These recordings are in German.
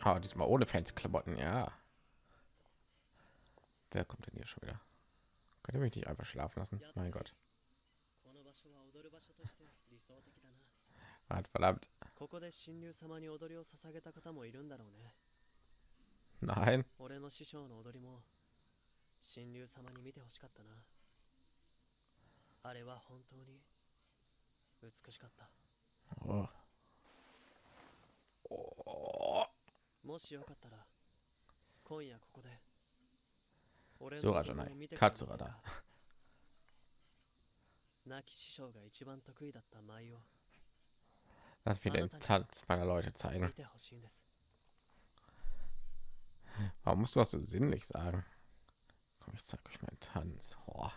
Ah, diesmal ohne fancy Klamotten, ja. Wer kommt denn hier schon wieder? Könnt ihr mich nicht einfach schlafen lassen? Mein Gott. Hat verdammt. ここで神竜様に踊りを捧げた方もいるんだろうね Nein. 俺の師匠の踊りも神竜様に見てほしかったなあれは本当に美しかった Oh. Oh. もしよかったら今夜ここで俺ソラじゃない踊りを見てくれませんかカツラだ亡き師匠が一番得意だった舞を Lass mir den Tanz meiner Leute zeigen. 見てほしいんです Warum musst du das so sinnlich sagen? Komm, ich zeige euch meinen Tanz. Oh.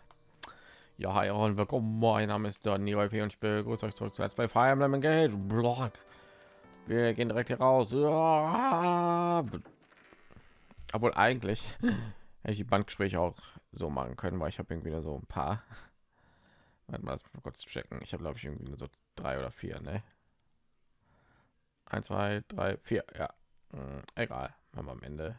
Ja, hi und willkommen. Mein Name ist Donny OP und ich begrüße euch zurück zu Let's Play Fire Emblem Engage. Blog. Wir gehen direkt hier raus. Ja. Obwohl eigentlich hätte ich die Bandgespräche auch so machen können, weil ich habe irgendwie nur so ein paar. Warte mal, mich mal kurz checken. Ich habe glaube ich irgendwie nur so drei oder vier, ne? Eins, zwei, drei, vier. Ja, Hm, egal. Haben wir am Ende.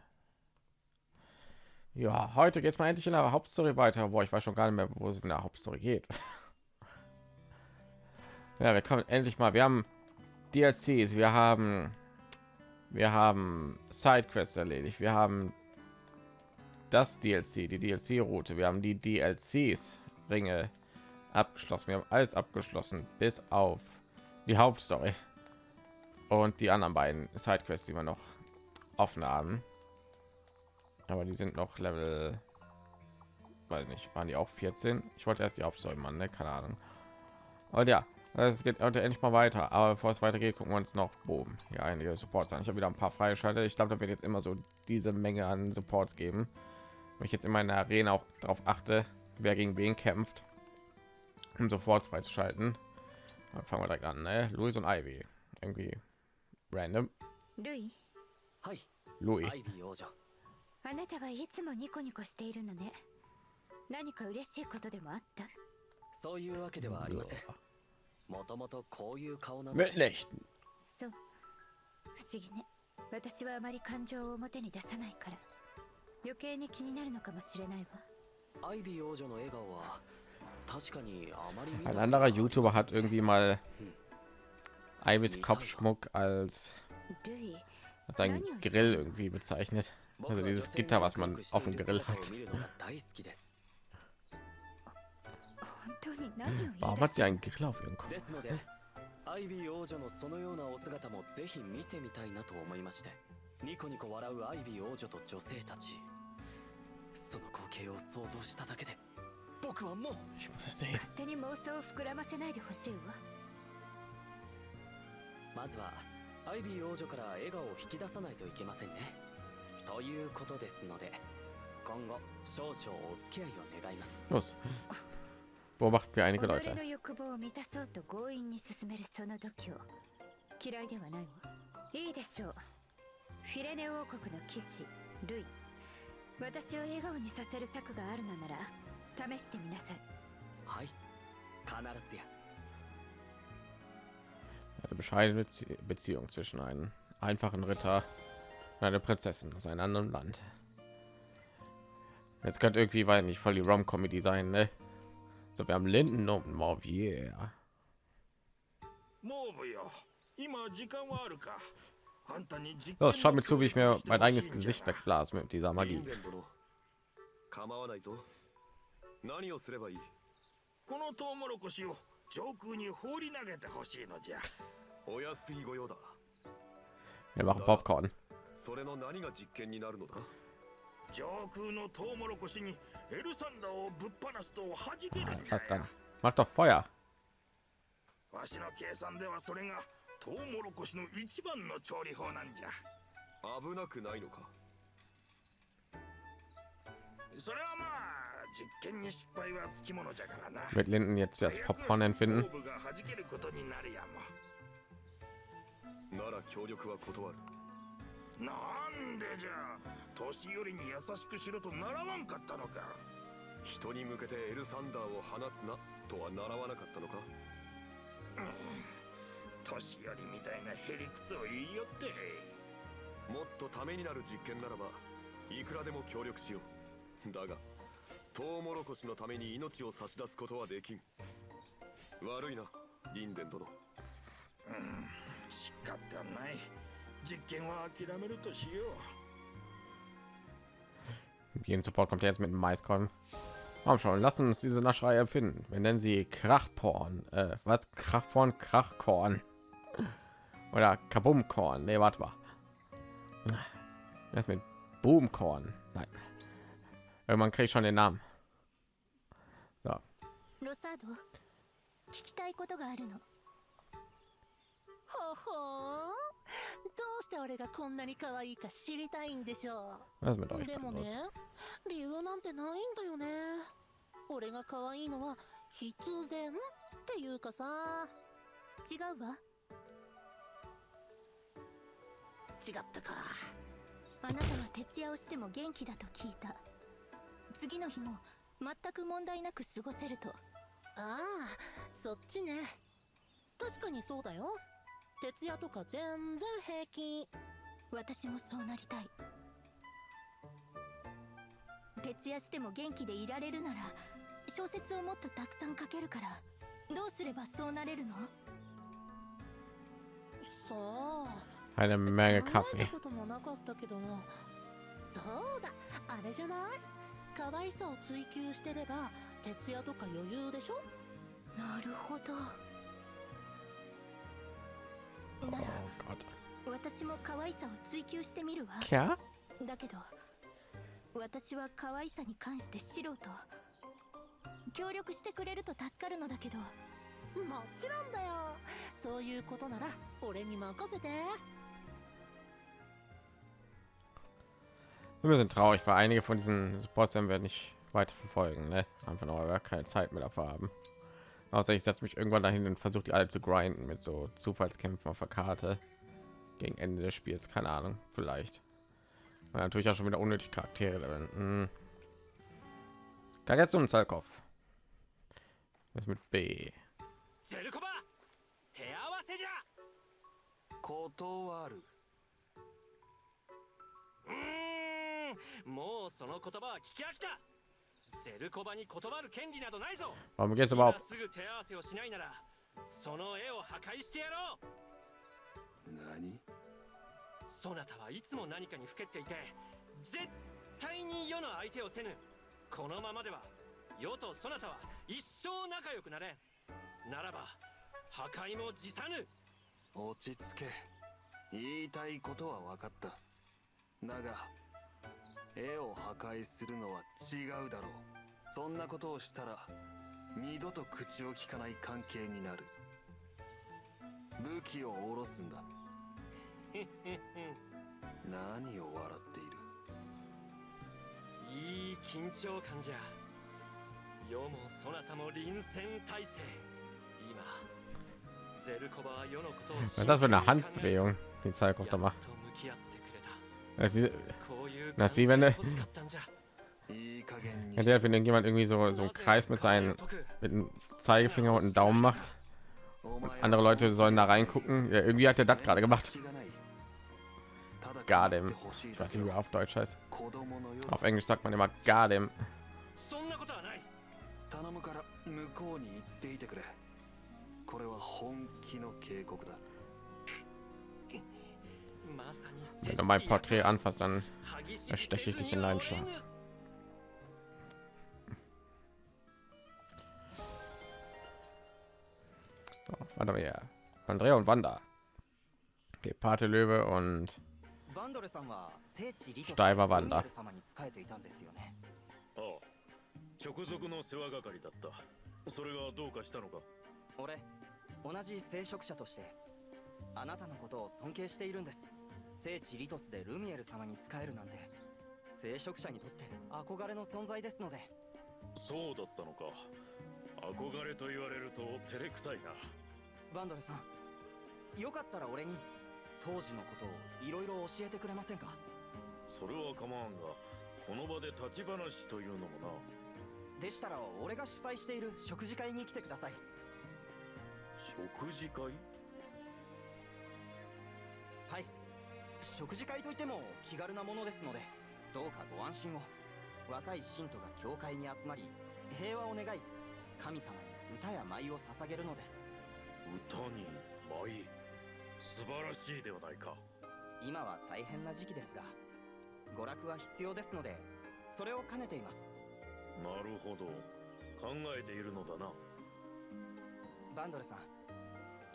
Ja, heute geht es mal endlich in der Hauptstory weiter. Boah, ich weiß schon gar nicht mehr, wo es in der Hauptstory geht. ja, wir kommen endlich mal. Wir haben DLCs, wir haben wir haben Sidequests erledigt, wir haben das DLC, die DLC-Route, wir haben die DLCs Ringe abgeschlossen, wir haben alles abgeschlossen, bis auf die Hauptstory und die anderen beiden Sidequests, die wir noch offen haben. Aber die sind noch Level, weiß nicht, waren die auch 14? Ich wollte erst die Hauptstory machen, ne? keine Ahnung. Und ja, es geht heute endlich mal weiter. Aber bevor es weitergeht, gucken wir uns noch oben hier einige Supports an. Ich habe wieder ein paar freigeschaltet. Ich glaube, da wird jetzt immer so diese Menge an Supports geben. Wenn ich jetzt in meiner Arena auch darauf achte, wer gegen wen kämpft, um sofort freizuschalten. Dann fangen wir direkt an. Ne? Louis und Ivy. Irgendwie random. ルイ はい Louis. アイビー王女あなたはいつもニコニコしているのね何か嬉しいことでもあったそういうわけではありません So. Mit Licht. そう不思議ね私はあまり感情を表に出さないから余計に気になるのかもしれないわアイビー王女の笑顔は確かにあまり見た Ein anderer YouTuber hat irgendwie mal Ivys Kopfschmuck als, ルイ als einen Grill irgendwie bezeichnet. Also dieses Gitter, was man auf dem Grill hat. Warum 出 hat す sie einen のでアイビー王女のそのようなお姿もぜひ見てみたいなと思いましてニコニコ笑うアイビー王女と女性たち。その光景を想像しただけで僕はもう.勝手に妄想を膨らませないでほしいわ。まずはアイビー王女から笑顔を引き出さないといけませんね。ということですので今後少々お付き合いを願います. beobachten wir einige Leute. Eine bescheidene Beziehung zwischen einem einfachen Ritter und einer Prinzessin aus einem anderen Land. Jetzt könnte irgendwie, weil nicht voll die Rom-Comedy sein, ne? So, wir haben Linden und Morvier. モーブよ今時間はあるかあんたに実 Los, 験 schaut の mir zu, wie ich mir 協力をして mein ほしい eigenes んじゃ Gesicht wegblase mit dieser 人 Magie. 間殿構わないぞ何をすればいいこのトウモロコシを上空に放り投げてほしいのじゃお安い御用だ Wir machen Popcorn. それの何が実験になるのだ上空のトウモロコシに さすが。またファイヤーわしの計算ではそれがトウモロコシの一番の調理法なんじゃ。危なくないのか？それはまあ Wird Linden jetzt als Popcorn empfinden? 年寄りに優しくしろと習わんかったのか？人に向けてエルサンダーを放つなとは習わなかったのか？年寄りみたいなへりくつを言いよって。もっとためになる実験ならばいくらでも協力しよう。だがトウモロコシのために命を差し出すことはできん。悪いなリンデン殿。仕方ない。実験は諦めるとしよう Jeden Support kommt jetzt mit dem Maiskolben. Warum schon? Lassen uns diese Naschrei erfinden. Wir nennen sie Krachporn. Äh, was? Krachporn, Krachkorn. Oder Kabumkorn. Nee, warte mal. Das mit Boomkorn. Nein. Irgendwann kriege ich schon den Namen. So. ほほー。どうして俺がこんなに可愛いか知りたいんでしょう。でもね?理由なんてないんだよね。俺が可愛いのは必然っていうかさ。違うわ。違ったか。あなたは徹夜をしても元気だと聞いた。次の日も全く問題なく過ごせると。ああそっちね。確かにそうだよ徹夜とか全然平気。私もそうなりたい。徹夜しても元気でいられるなら小説をもっとたくさん書けるからどうすればそうなれるの？さあ Eine Menge 考え Kaffee. たこともなかったけどそうだ。あれじゃない？可愛さを追求してれば徹夜とか余裕でしょ？なるほど。Oh なら.私も可愛さを追求してみるわ Tja, だけど私は可愛さに関して素人協力してくれると助かるのだけどもちろんだよそういうことなら俺に任せて wir sind traurig, weil einige von diesen Supports werden wir nicht weiter verfolgen. Ne? Einfach noch weil wir keine Zeit mehr dafür haben. Außer ich setze mich irgendwann dahin und versuche die alle zu grinden mit so Zufallskämpfen auf der Karte gegen Ende des Spiels. Keine Ahnung, vielleicht. Und natürlich auch schon wieder unnötig Charaktere leveln. Hm. Kagetsu und Zalkov. Was mit B? ゼルコバ手合わせじゃ断るうーんもうその言葉は聞き飽きた ゼルコバに断る権利などないぞ。überhaupt? すぐ手合わせをしないならその絵を破壊してやろう。何？そなたはいつも何かにふけっていて絶対に世の相手をせぬ。このままでは世とそなたは一生仲良くなれん。ならば破壊も辞さぬ。落ち着け。言いたいことは分かった。だが絵を破壊するのは違うだろう。そんなことをしたら二度と口を聞かない関係になる。武器を下ろすんだ。何を笑っている？いい緊張感じゃ。世もそなたも臨戦態勢。今ゼルコバは世のことを Was ist das für eine Handbewegung, die っ macht? Das ist, das wie wenn der, wenn irgendjemand irgendwie so so einen Kreis mit seinen mit dem Zeigefinger und einem Daumen macht und andere Leute sollen da reingucken. Ja, irgendwie hat er das gerade gemacht. Gardem. Ich auf Deutsch heißt. Auf Englisch sagt man immer Gardem. Wenn du mein Porträt anfasst, dann ersteche ich dich in deinen Schlaf. So, warte mal hier. Andrea und Wanda. Okay, Pate Löwe und バンドルさんは聖地リトスシュタイバーバンダルミエル様に仕えていたんですよねああ直属の世話係だったそれがどうかしたのか俺同じ聖職者としてあなたのことを尊敬しているんです 聖地リトスでルミエル様に仕えるなんて聖職者にとって憧れの存在ですので。そうだったのか。憧れと言われると照れくさいな。バンドルさんよかったら俺に当時のことをいろいろ教えてくれませんか？それは構わんがこの場で立ち話というのもな。でしたら俺が主催している食事会に来てください。食事会？食事会といっても気軽なものですのでどうかご安心を。若い信徒が教会に集まり平和を願い神様に歌や舞を捧げるのです。歌に舞素晴らしいではないか。今は大変な時期ですが娯楽は必要ですのでそれを兼ねています。なるほど。考えているのだな。バンドルさん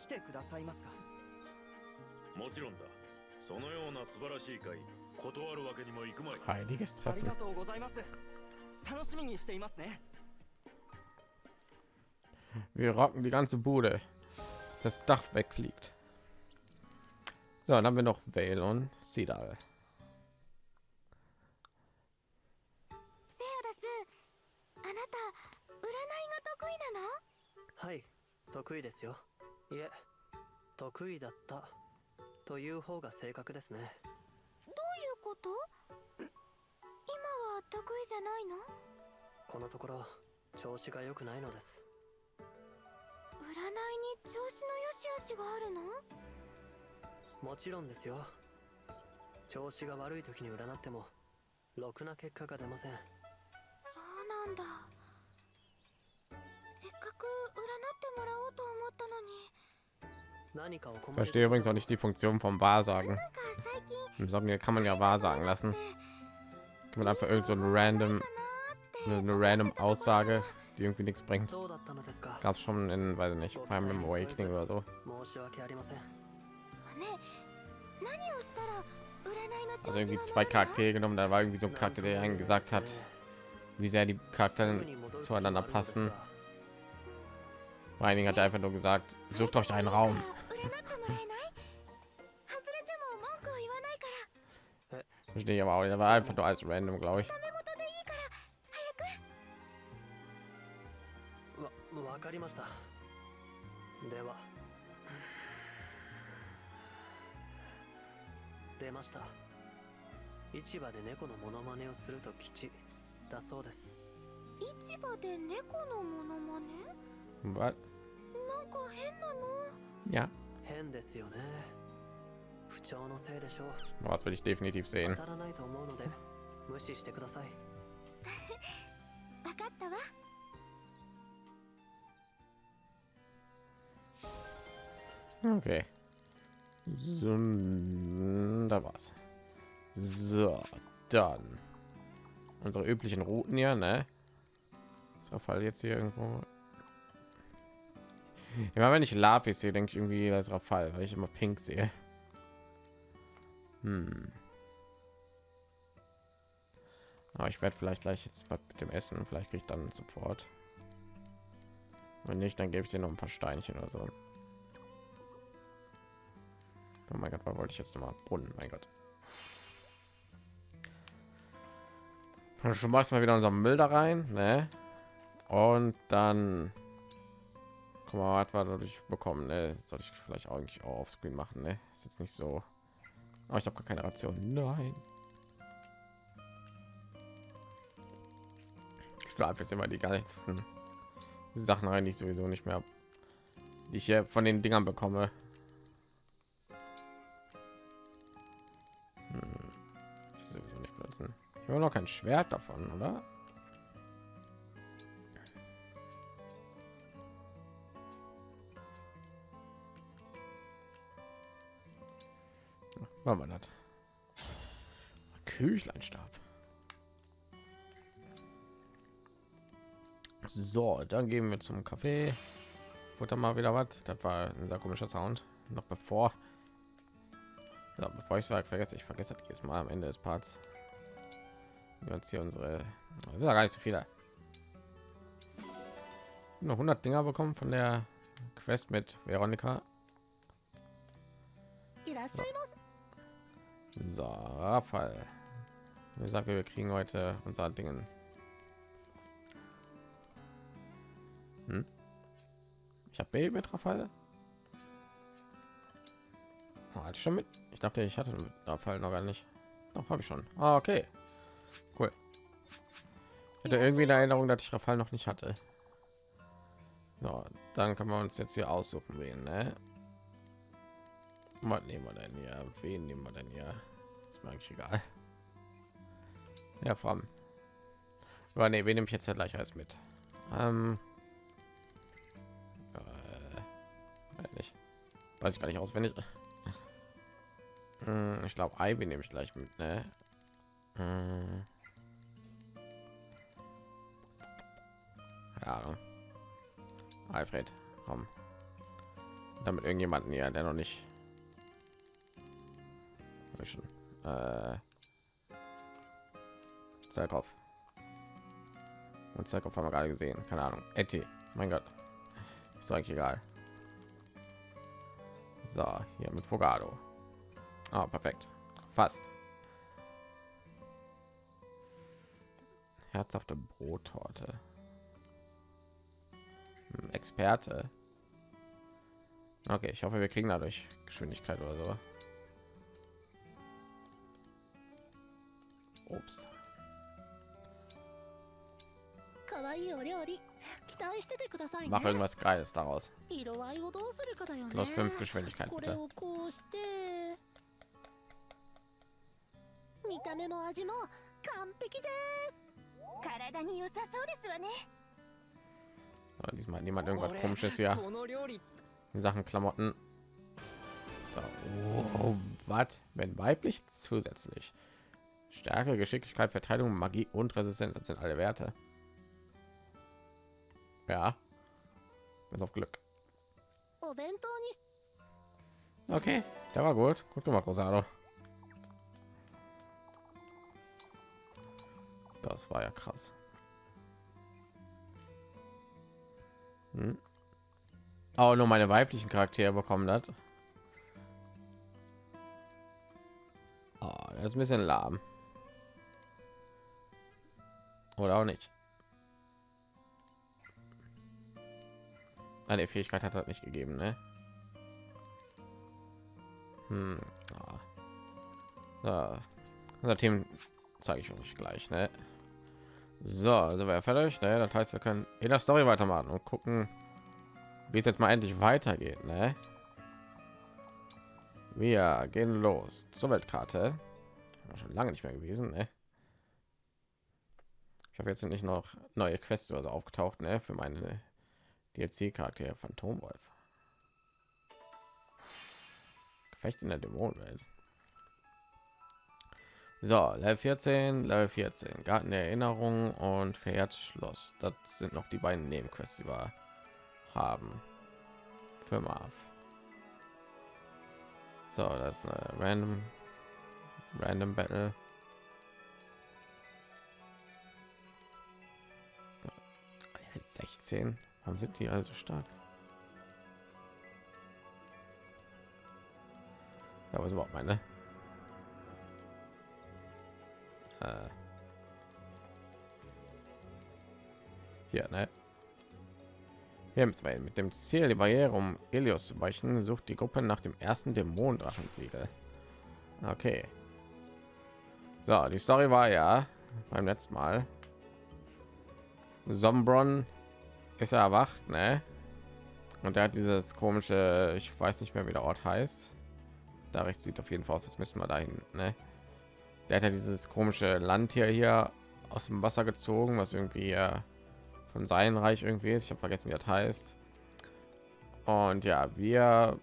来てくださいますか？もちろんだそのような素晴らしい会断るわけにもいくまい Heiliges あり Treffen. がとうございます楽しみにしていますね Wir rocken die ganze Bude. Das Dach wegfliegt. So, dann haben wir noch Vale und Sidal. セアダスあなた占いが得意なのはい得意ですよいえ得意だったという方が正確ですね。どういうこと？今は得意じゃないの？このところ調子が良くないのです。占いに調子の良し悪しがあるの？もちろんですよ。調子が悪い時に占ってもろくな結果が出ません。そうなんだ。せっかく占ってもらおうと思ったのに Verstehe übrigens auch nicht die Funktion vom Wahrsagen. Im Sommer kann man ja Wahrsagen lassen. Kann man einfach irgend so ein random, eine random Aussage, die irgendwie nichts bringt. Gab es schon in, weiß nicht, beim Awakening oder so. Also irgendwie zwei Charaktere genommen, da war irgendwie so ein Charakter, der einen gesagt hat, wie sehr die Charaktere zueinander passen. Meining hat einfach nur gesagt, sucht euch einen Raum. Verstehe ich aber auch, er war einfach nur als random, glaube ich. Was? なんか変なの Ja, 変ですよね不調のせいでしょう boah, das will ich definitiv 当 sehen. たらないと思うので無視してください分かったわ Okay. So, da war's. So, dann unsere üblichen Routen hier, ne? Ist der Fall jetzt hier irgendwo? Immer wenn ich Lapis sehe, denke ich irgendwie, das ist Rafal, weil ich immer pink sehe. Hm. Aber ich werde vielleicht gleich jetzt mal mit dem Essen, vielleicht kriege ich dann Support. Wenn nicht, dann gebe ich dir noch ein paar Steinchen oder so. Oh mein Gott, wollte ich jetzt noch mal? Brunnen, mein Gott. Schmeißen wir wieder unseren Müll da rein, ne? Und dann guck mal, was wir dadurch bekommen, ne? Soll ich vielleicht eigentlich auch auf Screen machen, ne? Ist jetzt nicht so. Aber ich habe gar keine Ration. Nein. Ich schlafe jetzt immer die ganzen Sachen rein, die ich sowieso nicht mehr, die ich hier von den Dingern bekomme. Hm. Ich habe noch kein Schwert davon, oder? War man hat. Küchleinstab. So, dann gehen wir zum Café. Futter mal wieder was. Das war ein sehr komischer Sound. Noch bevor, ja, bevor ich es vergesse, ich vergesse das jetzt mal am Ende des Parts. Wir uns hier unsere, das sind ja gar nicht so viele. Noch 100 Dinger bekommen von der Quest mit Veronika. So. So, Rafael. Wie gesagt, wir kriegen heute unser Dingen. Hm? Ich habe Baby mit Rafael. Oh, hatte ich schon mit. Ich dachte, ich hatte mit Rafael noch gar nicht. Doch, habe ich schon. Ah, okay. Cool. Ich hatte irgendwie eine Erinnerung, dass ich Rafael noch nicht hatte. So, dann können wir uns jetzt hier aussuchen, wen, ne? Was nehmen wir denn hier? Wen nehmen wir denn hier? Ist mir eigentlich egal. Ja, Fram. Aber nee, wen nehme ich jetzt ja gleich als mit? Ähm, äh, weiß nicht. Weiß ich gar nicht auswendig. Hm, Ich glaube, Ivy nehme ich gleich mit, ne? Hm. Ja, Ahnung. Alfred, komm. Damit irgendjemanden hier, der noch nicht Mission. Äh, Zerkopf. Und Zerkopf haben wir gerade gesehen. Keine Ahnung. Etty. Mein Gott. Ist eigentlich egal. So, hier mit Fogado. Ah, perfekt. Fast. Herzhafte Brottorte. Hm, Experte. Okay, ich hoffe, wir kriegen dadurch Geschwindigkeit oder so. Obst. 可愛いお料理期待しててくださいね Mach irgendwas Geiles daraus. 色合いをどうするかだよね Plus 5 Geschwindigkeit これ bitte. をこうして見た目も味も完璧です体に良さそうですわね Aber diesmal hat niemand irgendwas komisches hier この料理 in Sachen Klamotten. So. Oh, was? Wenn weiblich zusätzlich. Stärke, Geschicklichkeit, Verteidigung, Magie und Resistenz sind alle Werte. Ja. Bis auf Glück. Okay, da war gut. Guck mal, Rosado. Das war ja krass. Hm. Auch nur meine weiblichen Charaktere bekommen hat. Oh, das ist ein bisschen lahm. Oder auch nicht. Eine Fähigkeit hat das nicht gegeben, ne? Hm. Ah. So. Unser Team zeige ich euch gleich, ne? So, also wir fertig, ne? Das heißt, wir können in der Story weitermachen und gucken, wie es jetzt mal endlich weitergeht, ne? Wir gehen los zur Weltkarte. Schon lange nicht mehr gewesen, ne? Habe jetzt nicht noch neue Quests oder so aufgetaucht, ne? Für meine DLC-Charaktere Phantomwolf. Gefecht in der Dämonenwelt. So, Level 14, Level 14, Garten der Erinnerung und Schloss. Das sind noch die beiden Nebenquests, die wir haben. Für Marv. So, das ist eine random random Battle. 16. Warum sind die also stark? Ja, was überhaupt meine? Äh. Hier, ne? Hier mit, dem Ziel, die Barriere um Elios zu weichen, sucht die Gruppe nach dem ersten Dämonendrachensiegel. Okay. So, die Story war ja beim letzten Mal. Sombron ist er erwacht, ne? Und er hat dieses komische, ich weiß nicht mehr, wie der Ort heißt. Da rechts sieht auf jeden Fall aus, als müssen wir dahin, ne? Der hat ja dieses komische Landtier hier aus dem Wasser gezogen, was irgendwie äh, von seinem Reich irgendwie ist. Ich habe vergessen, wie das heißt. Und ja, wir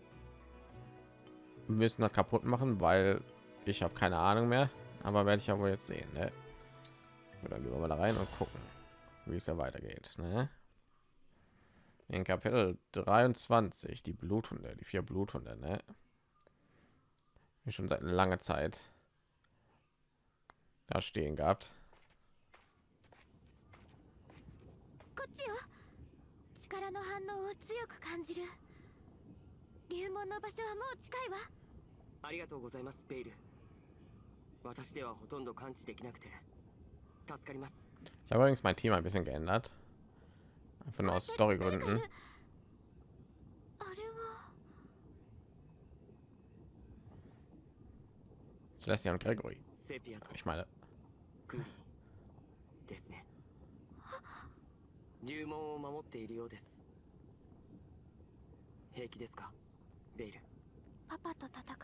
müssen das kaputt machen, weil ich habe keine Ahnung mehr. Aber werde ich ja wohl jetzt sehen. Ne? Dann gehen wir mal da rein und gucken, wie es ja weitergeht. Ne? in Kapitel 23 die Bluthunde, die vier Bluthunde, ne? Schon seit langer Zeit da stehen gehabt. Ich habe übrigens mein Thema ein bisschen geändert. Einfach nur aus Storygründen. あれは Celestia und Gregory. セピアと Ich meine, グリーですね流門を守っているようです平気ですかベイルパパと戦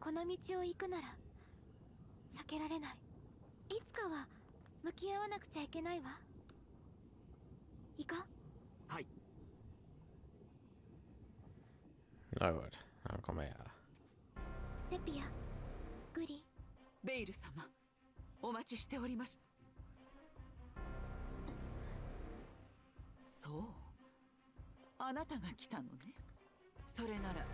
この道を行くなら避けられないいつかは向き合わなくちゃいけないわ行こうはい。ラウド、アル。セピア、グリ。ベイル様、お待ちしておりましそう。あなたが来たのね。それなら、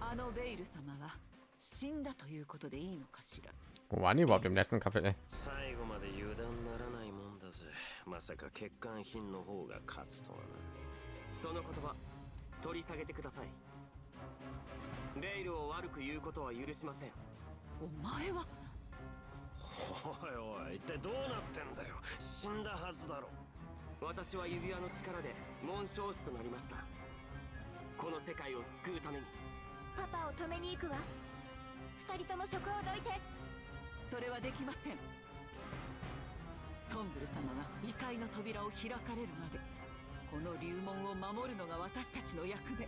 あのベイル様は死んだということでいいのかしら。ワニは、でも、最後まで油断ならないもんだぜまさか欠陥品の方が勝つとはな。その言葉取り下げてください。ベイルを悪く言うことは許しません。お前は？おいおい一体どうなってんだよ。死んだはずだろ。私は指輪の力で紋章師となりました。この世界を救うために。パパを止めに行くわ。二人ともそこをどいて。それはできませんソンブル様が異界の扉を開かれるまでこの流門を守るのが私たちの役目。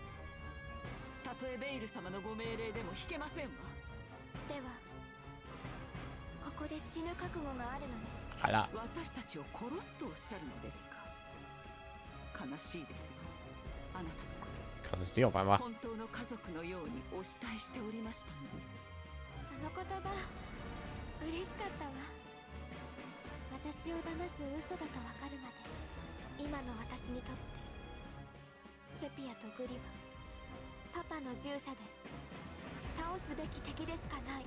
たとえベイル様のご命令でも引けませんわ。ではここで死ぬ覚悟があるのね。Alter, 私たちを殺すとおっしゃるのですか？悲しいですよあなたのこ auf einmal. と本当の家族のようにお慕いしておりましたのに。その言葉嬉しかったわ私を騙す嘘だとわかるまで今の私にとってセピアとグリはパパの従者で倒すべき敵でしかない。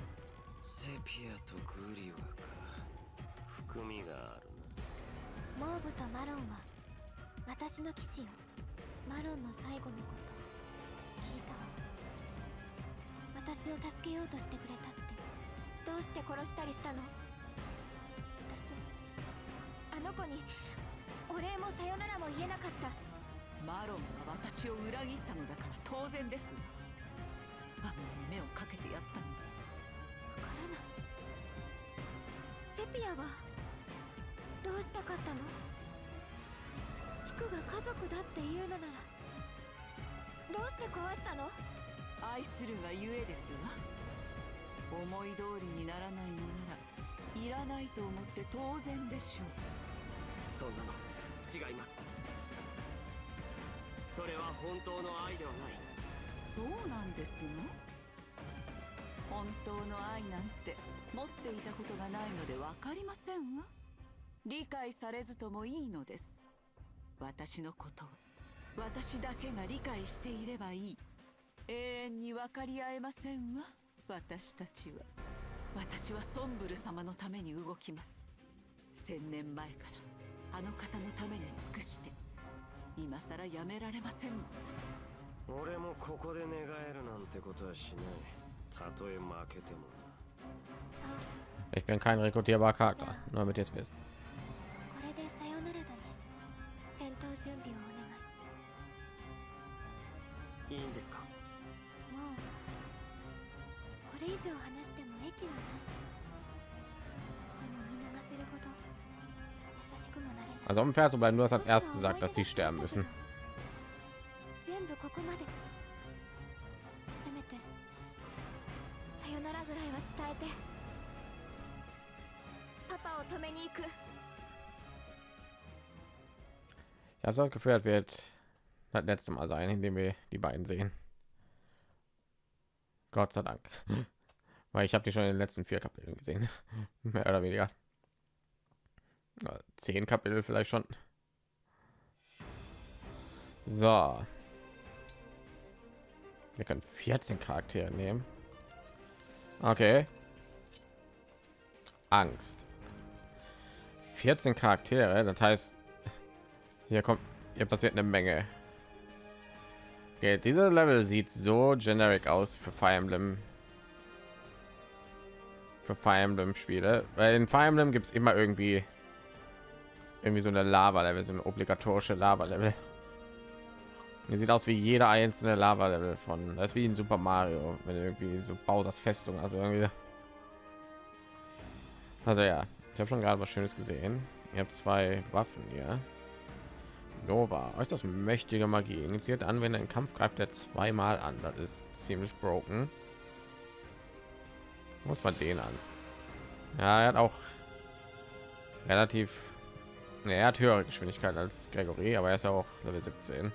セピアとグリワか含みがあるモーブとマロンは私の騎士よ。マロンの最後のこと。聞いたわ。私を助けようとしてくれたって。どうして殺したりしたの？の子にお礼もさよならも言えなかった。マロンが私を裏切ったのだから当然です。わあんなに目をかけてやったのに。わからない。セピアはどうしたかったの？シクが家族だっていうのなら。どうして壊したの？愛するがゆえですわ。思い通りにならないのならいらないと思って当然でしょうそんな。の違います。それは本当の愛ではない。そうなんですの？本当の愛なんて持っていたことがないので分かりませんわ。理解されずともいいのです。私のことを。私だけが理解していればいい。永遠に分かり合えませんわ。私たちは。私はソンブル様のために動きます。千年前から。あの方のために尽くして今さらやめられません俺もここで願えるなんてことはしないたとえ負けてもな Ich bin kein rekrutierbarer Charakter, nur damit ihr es wisst. Also um fair zu bleiben, du hast als erst gesagt, dass sie sterben müssen. Ich habe das Gefühl, wird das letzte Mal sein, indem wir die beiden sehen. Gott sei Dank, weil ich habe die schon in den letzten vier Kapiteln gesehen, mehr oder weniger. Zehn Kapitel vielleicht schon. So. Wir können 14 Charaktere nehmen. Okay. Angst. 14 Charaktere, das heißt, hier kommt, hier passiert eine Menge. Okay, dieser Level sieht so generic aus für Fire Emblem. Für Fire Emblem Spiele, weil in Fire Emblem gibt es immer irgendwie irgendwie so eine Lava Level, so eine obligatorische Lava Level. Hier sieht aus wie jeder einzelne Lava Level von, das ist wie in Super Mario, wenn irgendwie so Bowser's Festung, also irgendwie. Also ja, ich habe schon gerade was Schönes gesehen. Ihr habt zwei Waffen hier. Nova, äußerst mächtige Magie. Initiiert Anwender in Kampf greift er zweimal an. Das ist ziemlich broken. muss man den an ja er hat auch relativ ne, er hat höhere geschwindigkeit als gregory aber er ist ja auch level 17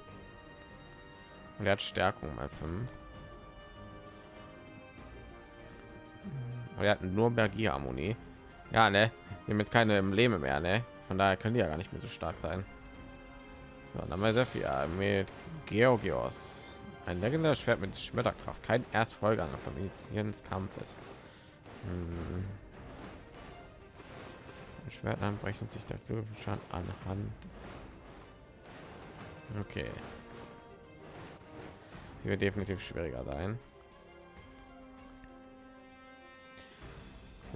und er hat stärkung mal 5 er hat nur Bergie-Harmonie. Ja, ne? Wir haben jetzt keine Embleme mehr, ne? Von daher können die ja gar nicht mehr so stark sein. So, dann haben wir sehr viel mit Georgios. Ein legendäres Schwert mit Schmetterkraft. Kein Erstfolger Initiieren des Kampfes. Hm. Schwert anbrechen sich dazu schon anhand. Okay. Sie wird definitiv schwieriger sein.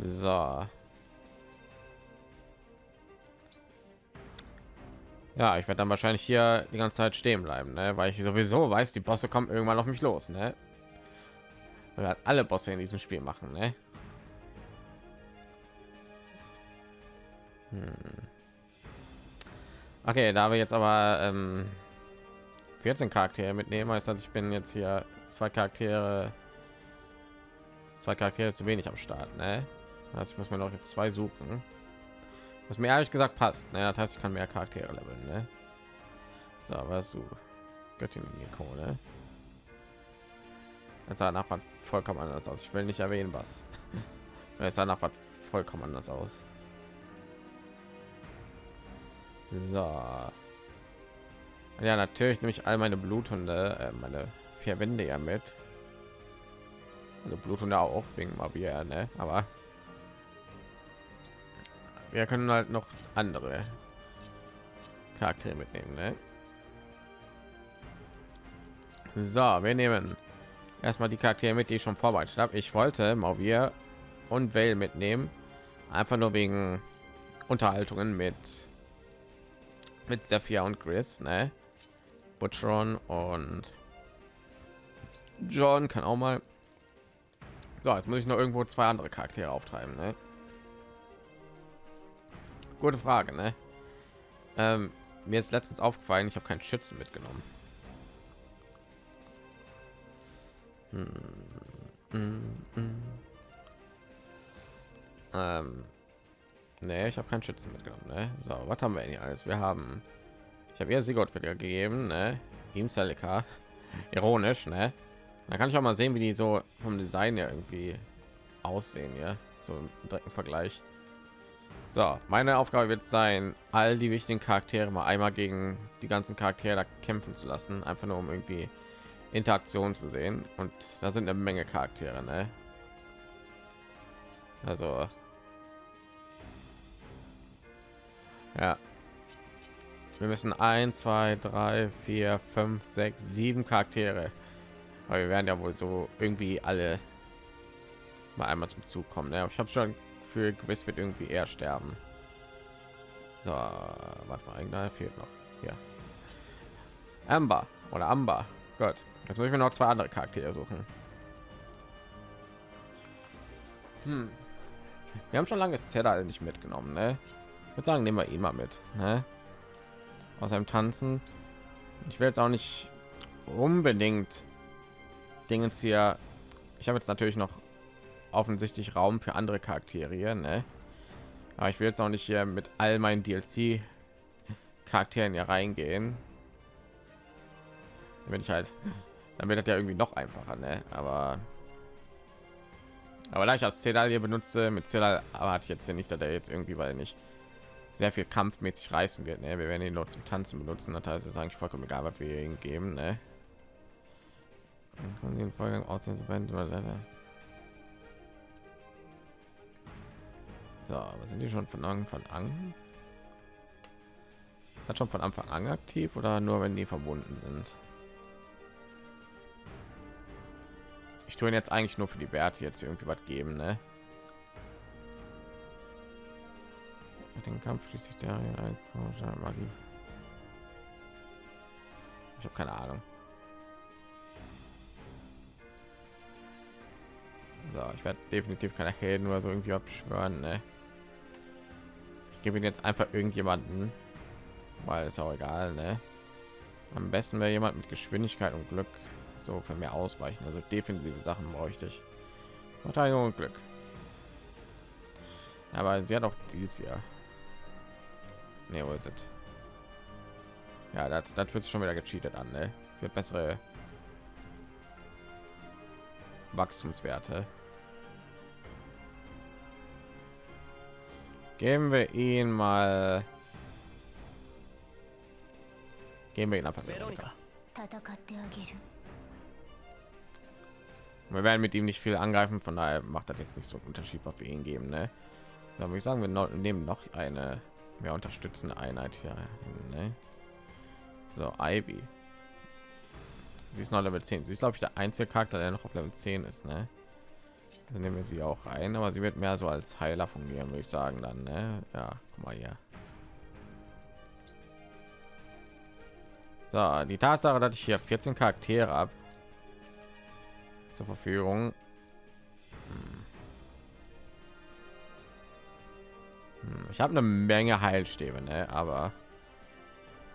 So. Ja, ich werde dann wahrscheinlich hier die ganze Zeit stehen bleiben, ne? weil ich sowieso weiß, die Bosse kommen irgendwann auf mich los, ne? Weil alle Bosse in diesem Spiel machen, ne? Okay, da wir jetzt aber ähm, 14 Charaktere mitnehmen, heißt das, ich bin jetzt hier zwei Charaktere, zwei Charaktere zu wenig am Start, ne? Also ich muss mir noch jetzt zwei suchen. Was mir ehrlich gesagt passt. Ne? Das heißt, ich kann mehr Charaktere leveln. Ne? So, was du? Göttin Nico, ne? Jetzt sah nach was vollkommen anders aus. Ich will nicht erwähnen, was. es sah nach was vollkommen anders aus. So. Ja, natürlich nehme ich all meine Bluthunde, äh, meine vier Wände ja mit. Also Bluthunde auch wegen Mabier, ne? Aber wir können halt noch andere Charaktere mitnehmen. Ne? So, wir nehmen erstmal die Charaktere mit, die ich schon vorbereitet habe. Ich wollte mal wir und Well mitnehmen, einfach nur wegen Unterhaltungen mit mit Sophia und Chris, ne? Butchron und John kann auch mal. So, jetzt muss ich noch irgendwo zwei andere Charaktere auftreiben, ne? Gute Frage, ne? Ähm, mir ist letztens aufgefallen, ich habe keinen Schützen mitgenommen. Hm. Hm, hm. Ähm, nee, ich habe keinen Schützen mitgenommen. Ne? So, was haben wir denn hier alles? Wir haben, ich habe ihr Sigurd wieder gegeben, ne? Ihm Celica. Ironisch, ne? Da kann ich auch mal sehen, wie die so vom Design ja irgendwie aussehen, ja, so im direkten Vergleich. So, meine Aufgabe wird sein, all die wichtigen Charaktere mal einmal gegen die ganzen Charaktere kämpfen zu lassen, einfach nur um irgendwie Interaktion zu sehen. Und da sind eine Menge Charaktere, ne? Also ja, wir müssen 1 2 3 4 5 6 7 charaktere weil wir werden ja wohl so irgendwie alle mal einmal zum zug kommen ne? ich habe schon für gewiss wird irgendwie eher sterben. So, warte mal, irgendeiner fehlt noch. Hier. Amber oder Amber. Gott, jetzt muss ich mir noch zwei andere Charaktere suchen. Hm. Wir haben schon lange Zedal nicht mitgenommen, ne? Würde sagen, nehmen wir ihn mal mit, ne? Aus einem Tanzen. Ich will jetzt auch nicht unbedingt Dingens hier. Ich habe jetzt natürlich noch offensichtlich Raum für andere Charaktere, ne? Aber ich will jetzt auch nicht hier mit all meinen DLC Charakteren hier reingehen. Wenn ich halt, dann wird das ja irgendwie noch einfacher, ne? Aber aber da ich als Zedal hier benutze, mit Zedal erwarte ich jetzt hier nicht, dass er jetzt irgendwie, weil nicht sehr viel kampfmäßig reißen wird. Ne? Wir werden ihn nur zum Tanzen benutzen. Das heißt, es ist eigentlich vollkommen egal, was wir ihm geben. Ne? Dann den Vorgang aussehen, So, was sind die schon von Anfang an? Hat schon von Anfang an aktiv oder nur wenn die verbunden sind? Ich tue jetzt eigentlich nur für die Werte jetzt irgendwie was geben, ne? Mit dem Kampf schließt der Magie. Ich habe keine Ahnung. So, ich werde definitiv keine Helden oder so irgendwie abschwören, ne? gebe ihn jetzt einfach irgendjemanden, weil es auch egal, ne? Am besten wäre jemand mit Geschwindigkeit und Glück so für mehr ausweichen. Also defensive Sachen bräuchte ich. Verteidigung und Glück. Aber sie hat auch dieses Jahr. Ne, wo ist es? Ja, das, das wird schon wieder gecheatet an, ne? Sie hat bessere Wachstumswerte. Geben wir ihn mal. Gehen wir ihn einfach. Wir werden mit ihm nicht viel angreifen, von daher macht das jetzt nicht so einen Unterschied, was wir ihn geben. Ne? Da würde ich sagen, wir nehmen noch eine mehr unterstützende Einheit hier. Ne? So, Ivy. Sie ist noch Level 10. Sie ist, glaube ich, der einzige Charakter, der noch auf Level 10 ist. Ne? Dann nehmen wir sie auch rein, aber sie wird mehr so als Heiler fungieren, würde ich sagen. Dann, ne? Ja, guck mal hier. So, die Tatsache, dass ich hier 14 Charaktere habe zur Verfügung. Ich habe eine Menge Heilstäbe, ne? aber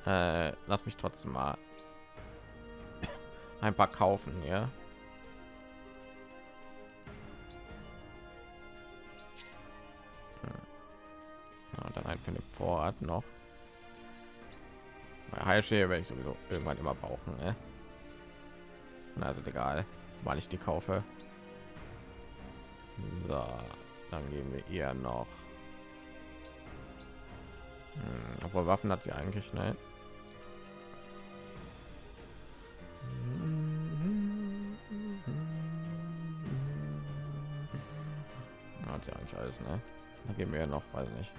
äh, lass mich trotzdem mal ein paar kaufen, ja. Hm. ja dann ein für den Vorrat noch. Heilstäbe werde ich sowieso irgendwann immer brauchen, ne? Also egal weil ich die kaufe. So, dann geben wir ihr noch. Hm, obwohl Waffen hat sie eigentlich, ne? Hat sie eigentlich alles, ne? Dann geben wir noch, weiß nicht.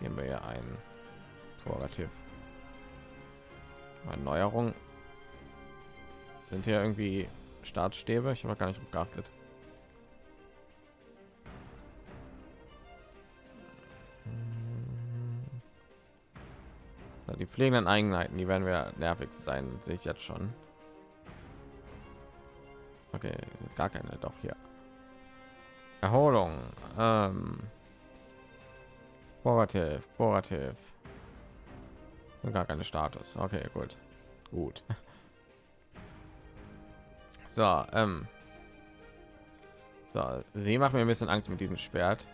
Geben wir ja ein Torrativ. Erneuerung sind hier irgendwie Startstäbe? Ich habe gar nicht auf geachtet. Die pflegenden Eigenheiten, die werden wir nervig sein, sehe ich jetzt schon. Okay, gar keine, doch hier. Erholung. Ähm, Borativ, Borativ. Gar keine Status. Okay, gut. Gut. So, ähm. So, sie macht mir ein bisschen Angst mit diesem Schwert.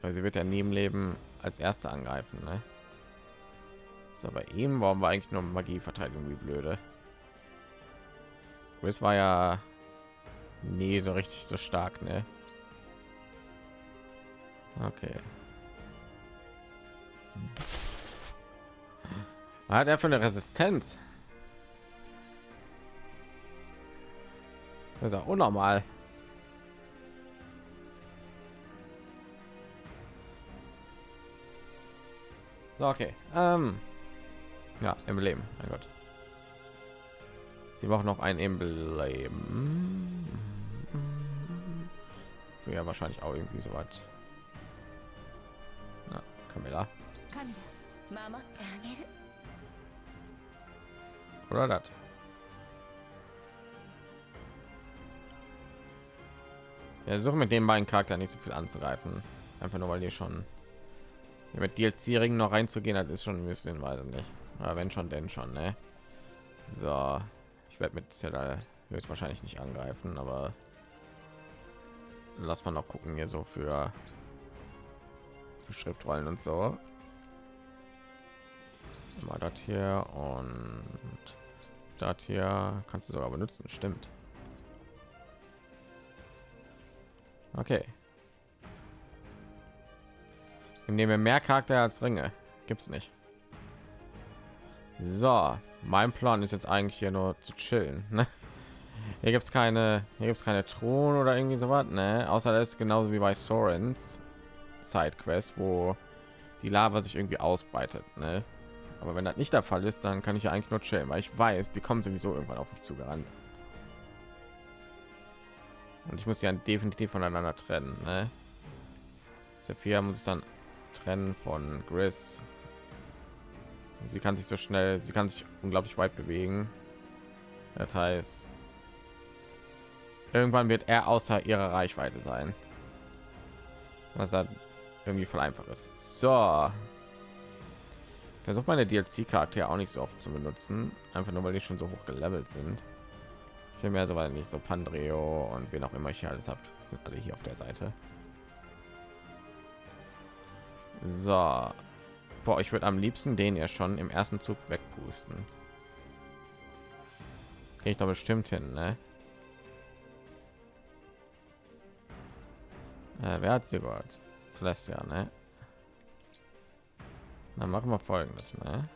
Weil sie wird ja neben Leben als erste angreifen, ne? So, bei ihm waren wir eigentlich nur Magieverteidigung wie blöde. Es war ja nie so richtig so stark, ne? Okay. Hat er für eine Resistenz? Das ist auch unnormal. So, okay. Ähm, ja, Emblem. Mein Gott. Sie braucht noch ein Emblem. Ja, wahrscheinlich auch irgendwie so weit. Na, Camilla. Oder das. Ja, suche mit dem beiden Charakter nicht so viel anzugreifen. Einfach nur weil die schon mit DLC Ringen noch reinzugehen, das ist schon ein bisschen weiter nicht. Aber wenn schon, denn schon, ne? So, ich werde mit Zelda höchstwahrscheinlich nicht angreifen, aber lass mal noch gucken hier so für, für Schriftrollen und so. Mal das hier und das hier kannst du sogar benutzen, stimmt. Okay. Nehmen wir mehr Charakter als Ringe. Gibt's nicht. So, mein Plan ist jetzt eigentlich hier nur zu chillen. Ne? Hier gibt es keine, hier gibt es keine Thron oder irgendwie so was, ne? Außer das ist genauso wie bei Sorens Sidequest, wo die Lava sich irgendwie ausbreitet, ne? Aber wenn das nicht der Fall ist, dann kann ich ja eigentlich nur chillen, weil ich weiß, die kommen sowieso irgendwann auf mich zugerannt und ich muss ja definitiv voneinander trennen ne? Sophia muss ich dann trennen von und sie kann sich so schnell sie kann sich unglaublich weit bewegen. Das heißt irgendwann wird er außer ihrer Reichweite sein. Was dann irgendwie voll einfach ist. So. Versucht meine DLC Charakter auch nicht so oft zu benutzen. Einfach nur weil die schon so hoch gelevelt sind. Bin mehr so weil nicht so Pandreo und wen auch immer ich hier alles habt, sind alle hier auf der Seite. So, boah, ich würde am liebsten den ja schon im ersten Zug wegpusten. Gehe ich doch bestimmt hin, ne? Äh, wer hat sie gehört? Celestia, ne? Dann machen wir folgendes, ne?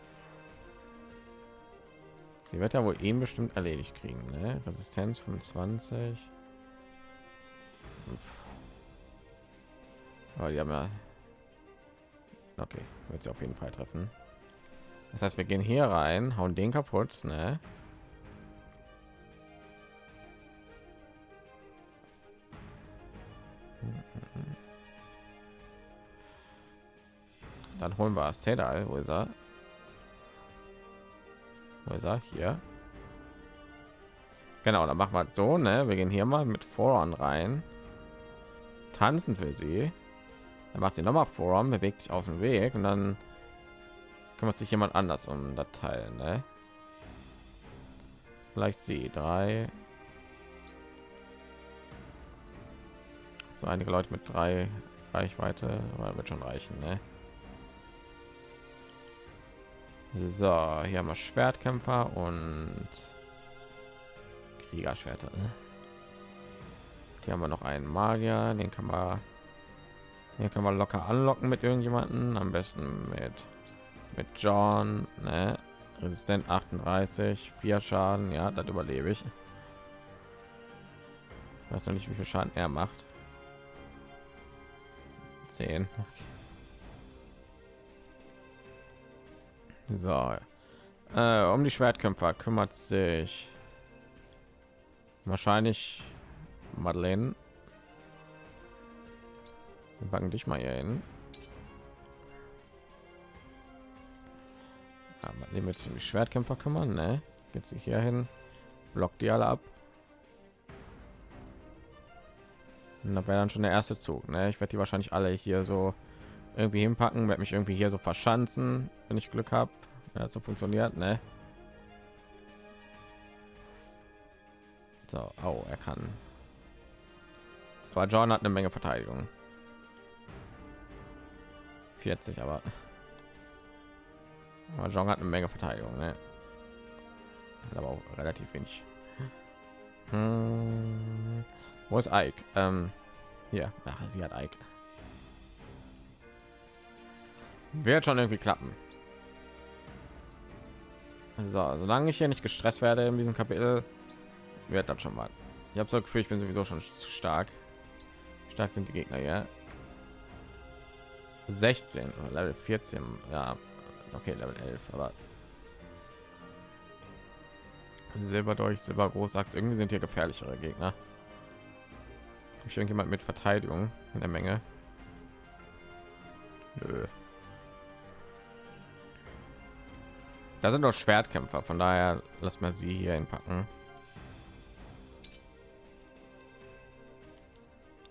Sie wird ja wohl eben bestimmt erledigt kriegen, ne? Resistenz 25. Aber die haben ja Okay, wird sie auf jeden Fall treffen. Das heißt, wir gehen hier rein, hauen den kaputt, ne? Dann holen wir Sedal, wo ist er? Wo ist er? Hier. Genau, dann machen wir so, ne? Wir gehen hier mal mit Voran rein. Tanzen für sie. Dann macht sie noch mal Forum, bewegt sich aus dem Weg und dann kümmert sich jemand anders um das Teil, ne? Vielleicht sie drei. So einige Leute mit drei Reichweite, aber wird schon reichen, ne? So, hier haben wir Schwertkämpfer und Kriegerschwerter. Ne? Hier haben wir noch einen Magier, den kann man hier kann man locker anlocken mit irgendjemanden, am besten mit mit John, ne? Resistent 38, vier Schaden, ja, das überlebe ich. ich. Weiß noch nicht, wie viel Schaden er macht. 10. So, äh, um die Schwertkämpfer kümmert sich wahrscheinlich Madeleine wir packen dich mal hier hin. Aber nehmen wir jetzt um die Schwertkämpfer kümmern, ne? Geht sich hier hin, blockt die alle ab. Und da wäre dann schon der erste Zug, ne? Ich werde die wahrscheinlich alle hier so irgendwie hinpacken, werde mich irgendwie hier so verschanzen, wenn ich Glück habe. Ja, so funktioniert, ne? So, oh, er kann. Aber John hat eine Menge Verteidigung. 40, aber aber Jong hat eine Menge Verteidigung, ne? Aber auch relativ wenig. Hm. Wo ist Ike? Ähm, hier, Ach, sie hat Ike. Wird schon irgendwie klappen. So, solange ich hier nicht gestresst werde in diesem Kapitel, wird das schon mal. Ich habe so Gefühl, ich bin sowieso schon stark. Stark sind die Gegner, ja. 16 level 14 ja okay level 11 aber silber durch silber großachs irgendwie sind hier gefährlichere gegner Hab ich irgendjemand mit verteidigung in der menge Nö. da sind doch schwertkämpfer von daher lass mal sie hier hinpacken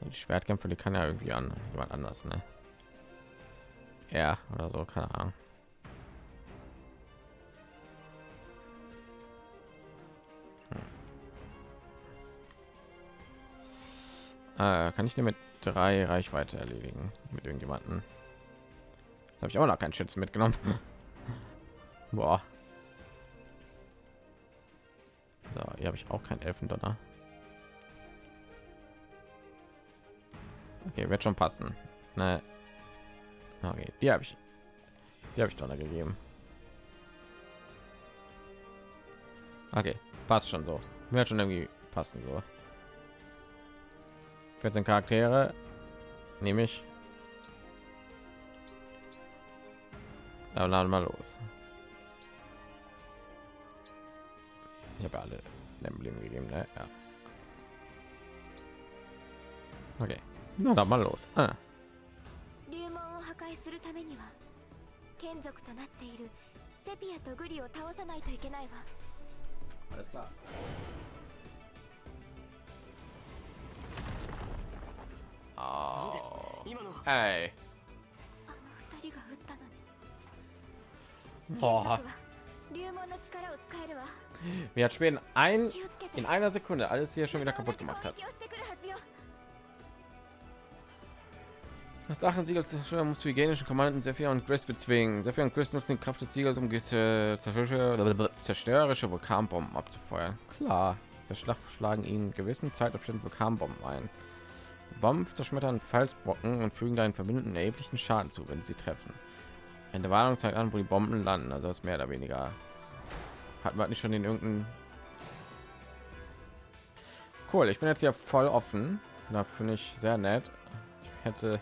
die schwertkämpfer die kann ja irgendwie an jemand anders ne? Ja oder so keine ahnung. Hm. äh, kann ich dir mit drei reichweite erledigen? Mit irgendjemanden? Habe ich auch noch keinen schützen mitgenommen. Boah. so hier habe ich auch keinen elfendonner. Okay wird schon passen. Ne Okay, die habe ich. Die habe ich Donner gegeben. Okay, passt schon so. Wird schon irgendwie passen so. 14 Charaktere nehme ich. Dann laden wir los. Ich habe alle Emblem gegeben, ne? Ja. Okay, dann mal los. Ah. るためには眷属となっているセピアとグリを倒さないといけないわ Alles klar. Oh. Hey. あの二人が撃ったのにボー竜流門の力を使えるわ Wie hat Schweden ein in einer Sekunde alles hier schon wieder kaputt gemacht hat. Das Dachensiegel zerstören muss die hygienischen Kommandanten Sephir und Chris bezwingen. Sephir und Chris nutzen die Kraft des Siegels, um zerstörerische, zerstörerische Vulkanbomben abzufeuern. Klar, zerschlagen ihnen gewissen Zeitabständen Vulkanbomben ein. Bomben zerschmettern Falsbrocken und fügen deinen Verbündeten erheblichen Schaden zu, wenn sie treffen. Eine Warnung zeigt an, wo die Bomben landen, also ist mehr oder weniger. Hat man nicht schon in irgendeinem Cool, ich bin jetzt ja voll offen. Da finde ich sehr nett. Ich hätte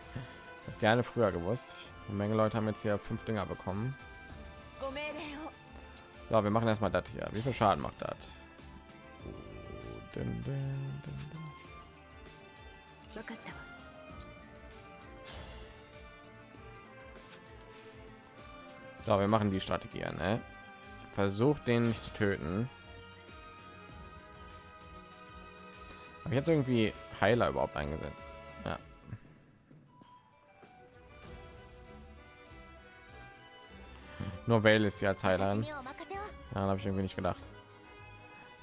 gerne früher gewusst. Eine Menge Leute haben jetzt hier fünf Dinger bekommen. So, wir machen erstmal das hier. Wie viel Schaden macht das? So, wir machen die Strategie, ne? Versucht den nicht zu töten. Habe ich jetzt irgendwie Heiler überhaupt eingesetzt? Nur Vale ist ja als Heilerin. Daran habe ich irgendwie nicht gedacht.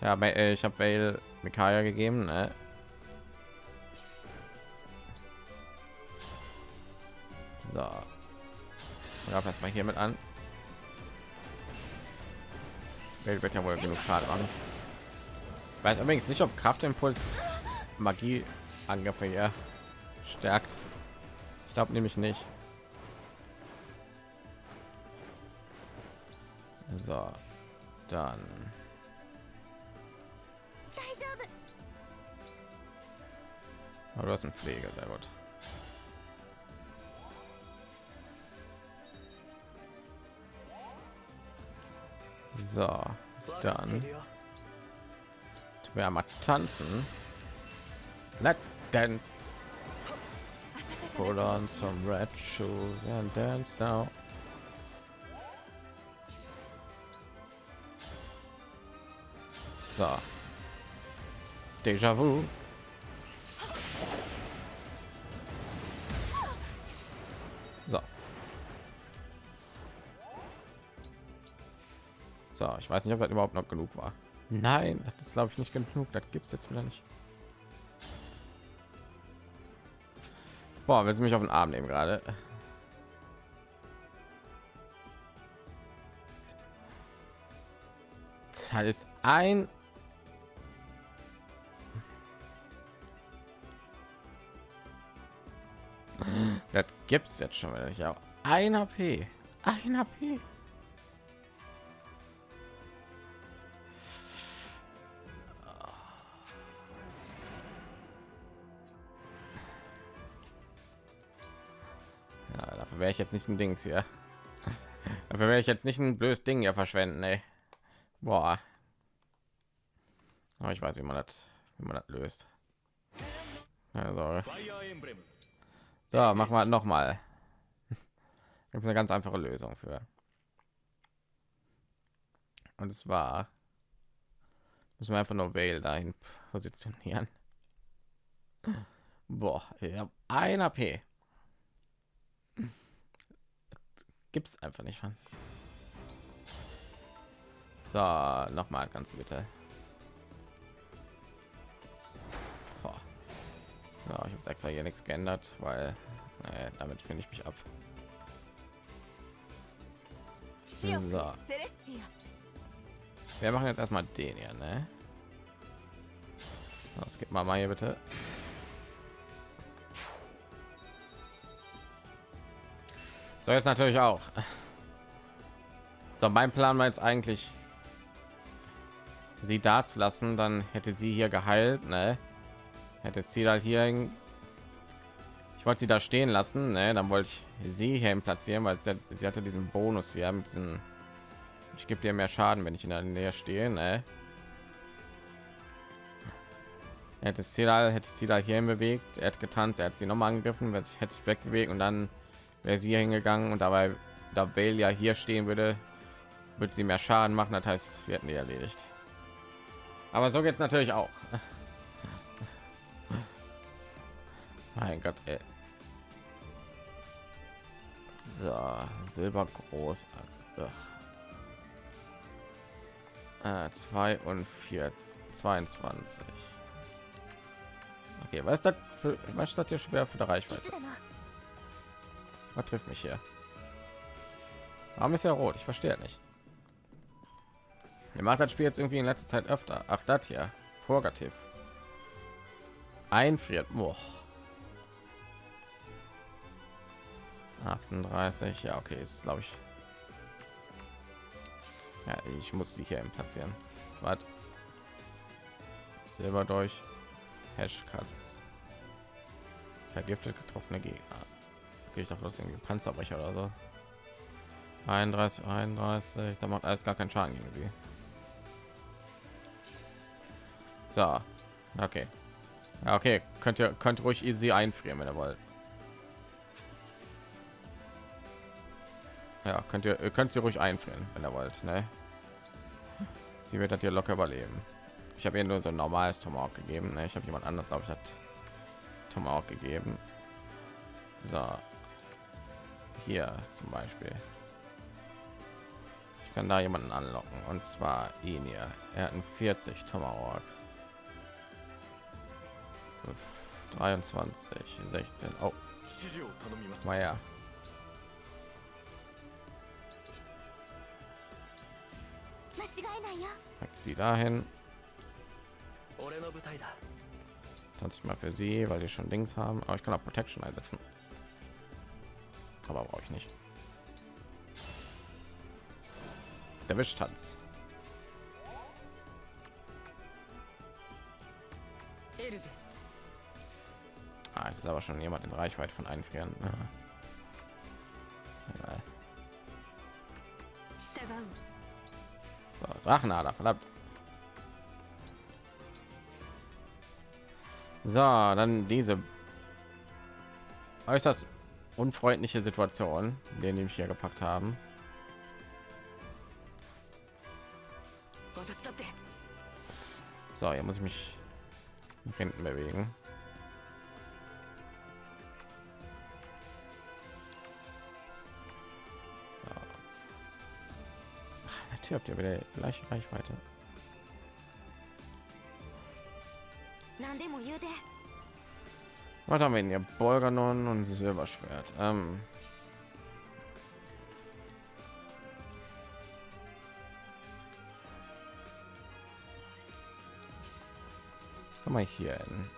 Ja, äh, ich habe Vale Mikaya gegeben. Ne? So. Ja, fangen mal hiermit an. Welt wird ja wohl genug Schaden machen. Weiß übrigens nicht, ob Kraftimpuls Magieangriffe hier stärkt. Ich glaube nämlich nicht. So, dann. Aber oh, du hast einen Pfleger, sehr gut. So, dann. Wir mal tanzen. Let's dance. Put on some red shoes and dance now. So. Déjà vu. So. So, ich weiß nicht, ob das überhaupt noch genug war. Nein, das ist glaube ich nicht genug. Das gibt es jetzt wieder nicht. Boah, willst du mich auf den Arm nehmen gerade? Das ist ein Das gibt's jetzt schon wieder nicht. Ein HP. Ein HP. Ja, dafür wäre ich jetzt nicht ein Dings hier. Dafür werde ich jetzt nicht ein blödes Ding hier verschwenden, ey. Boah. Aber ich weiß, wie man das, wie man das löst. Also, so, machen wir noch mal. Gibt eine ganz einfache Lösung für. Und es war müssen wir einfach nur Vale dahin positionieren. Boah, ich habe ein AP. Gibt's einfach nicht von. So, noch mal ganz bitte. Ja, ich habe extra hier nichts geändert, weil naja, damit finde ich mich ab. So. Wir machen jetzt erstmal den hier, ne? Das gibt mal mal hier bitte. So jetzt natürlich auch. So mein Plan war jetzt eigentlich sie da zu lassen, dann hätte sie hier geheilt, ne? Hätte sie da hier, ich wollte sie da stehen lassen, ne? Dann wollte ich sie hier platzieren, weil sie, sie hatte diesen Bonus hier mit diesen, ich gebe dir mehr Schaden, wenn ich in der Nähe stehe, ne? Hätte sie da, hätte sie da hierhin bewegt, er hat getanzt, er hat sie noch mal angegriffen, ich hätte sich wegbewegt und dann wäre sie hier hingegangen und dabei, da Vale ja hier stehen würde, würde sie mehr Schaden machen. Das heißt, wir hätten die erledigt. Aber so geht es natürlich auch. Mein Gott, ey. So, Silber. Ugh. Äh, zwei und vier, 22. Okay, was ist das für was ist das hier schwer für die Reichweite? Was trifft mich hier? Warum ist ja rot? Ich verstehe nicht. Mir macht das Spiel jetzt irgendwie in letzter Zeit öfter. Ach, das hier. Purgativ. Einfriert. Boah. 38. Ja, okay, ist glaube ich. Ja, ich muss die hier eben platzieren. Was? Silber durch. Hashcuts. Vergiftet getroffene Gegner. Okay, ich dachte, das irgendwie Panzerbrecher oder so. 31, 31. Da macht alles gar keinen Schaden gegen sie. So, okay. Ja, okay, könnt ihr könnt ruhig sie einfrieren, wenn ihr wollt. Ja, könnt ihr, könnt sie ruhig einfrieren, wenn ihr wollt. Ne? Sie wird das hier locker überleben. Ich habe ihr nur so ein normales Tomahawk gegeben. Ne? Ich habe jemand anders, glaube ich, hat Tomahawk gegeben. So, hier zum Beispiel. Ich kann da jemanden anlocken und zwar ihn hier. Er hat einen 40 Tomahawk. 23, 16. Oh, ja. sie dahin. 20 mal für sie, weil die schon Dings haben. Aber ich kann auch Protection einsetzen. Aber brauche ich nicht. Der Wischtanz. Ah, es ist aber schon jemand in Reichweite von einfrieren. Ja. Drachenader, verdammt. So, dann diese äußerst unfreundliche Situation, den mich hier gepackt haben. So, hier muss ich mich nach hinten bewegen. Natürlich habt ihr wieder gleiche Reichweite. Was haben wir denn hier? Bolganon und Silberschwert. Ähm Komm mal hier hin.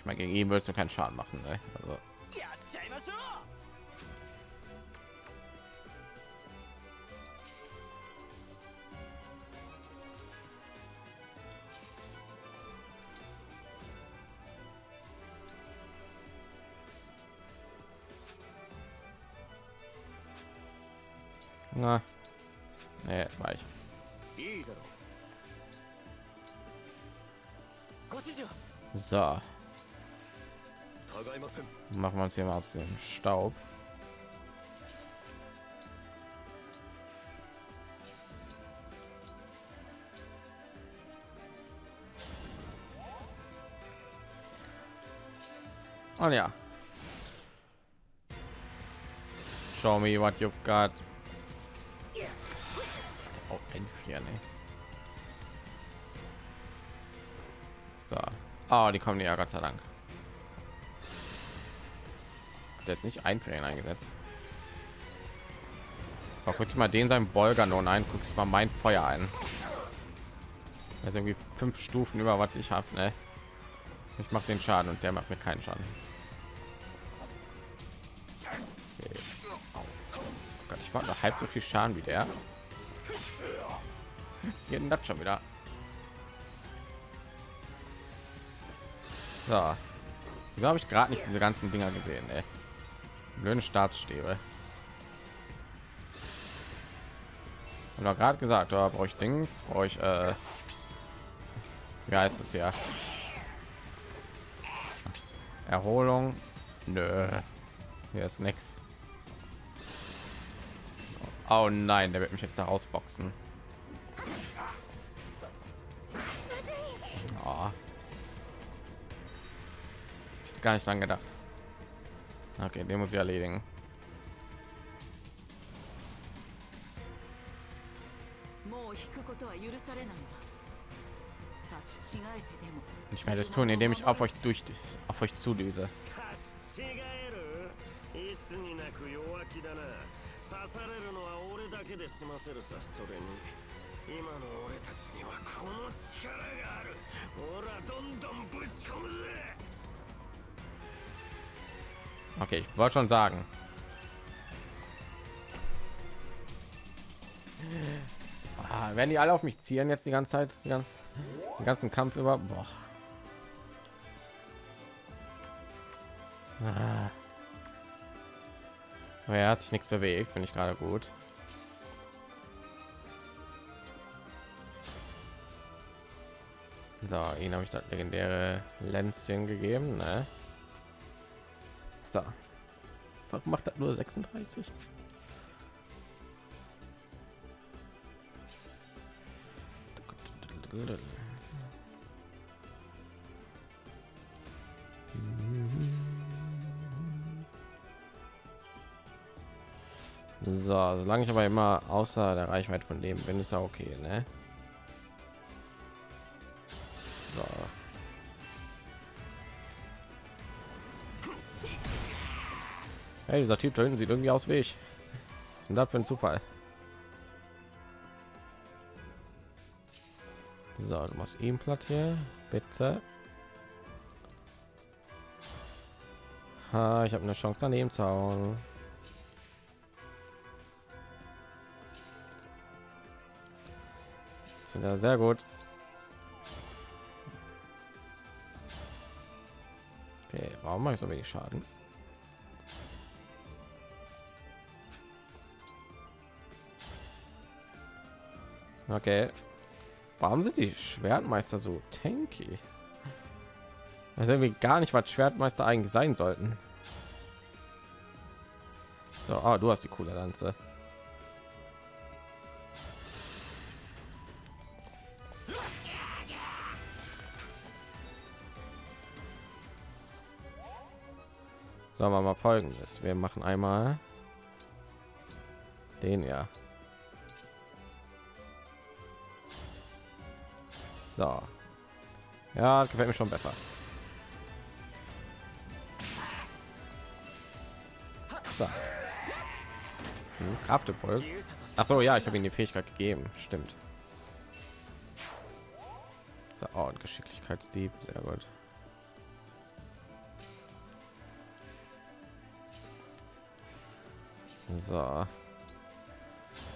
Ich meine, gegen ihn würdest du keinen Schaden machen, ne? Also. Na, nee, war ich. So. Machen wir uns hier mal aus dem Staub. Und ja. Show me what you've got. Oh, ein Vier, ne? So. Oh, die kommen ja Gott sei Dank. Jetzt nicht einfrieren eingesetzt. Guck ich mal den sein Bolger nun ein, guckst mal mein Feuer ein. Ist irgendwie fünf Stufen über was ich habe, ne? Ich mache den Schaden und der macht mir keinen Schaden. Okay. Oh Gott, ich mache noch halb so viel Schaden wie der. Hier das schon wieder. So. Wieso habe ich gerade nicht diese ganzen Dinger gesehen, ey? Blöde Staatsstäbe. Und gerade gesagt, da brauche ich Dings, brauche ich äh, wie heißt es ja? Erholung. Nö. Hier ist nichts. Oh nein, der wird mich jetzt da rausboxen. Oh. gar nicht dran gedacht. Okay, den muss ich erledigen. もう引くことは許されないわ差し違えてでも Ich werde es tun, indem ich auf euch durch auf euch zudüse. 違えるいつになく弱気だな刺されるのは俺だけで済ませるさそれに今の俺たちにはこの力があるほらどんどんぶち込むぜ Okay, ich wollte schon sagen. Ah, werden die alle auf mich zielen jetzt die ganze Zeit, die den ganzen Kampf über? Boah. Ah. Er hat sich nichts bewegt, finde ich gerade gut. So, ihn habe ich das legendäre Lenzchen gegeben, ne? So. Warum macht das nur 36? So, solange ich aber immer außer der Reichweite von dem bin, ist ja okay, ne? Hey, dieser Typ da hinten sieht irgendwie aus wie ich. Was ist denn für ein Zufall? So, du machst ihm platt hier, bitte. Ha, ich habe eine Chance daneben zu hauen. Sind ja sehr gut. Okay, warum mache ich so wenig Schaden? Okay. Warum sind die Schwertmeister so tanky? Also irgendwie gar nicht, was Schwertmeister eigentlich sein sollten. So, ah, du hast die coole Lanze. Sagen wir mal folgendes. Wir machen einmal den ja. So. Ja, gefällt mir schon besser. So. Hm, Kraftimpuls. Ach so, ja, ich habe ihm die Fähigkeit gegeben. Stimmt. So, oh, und Geschicklichkeitsdieb, sehr gut. So.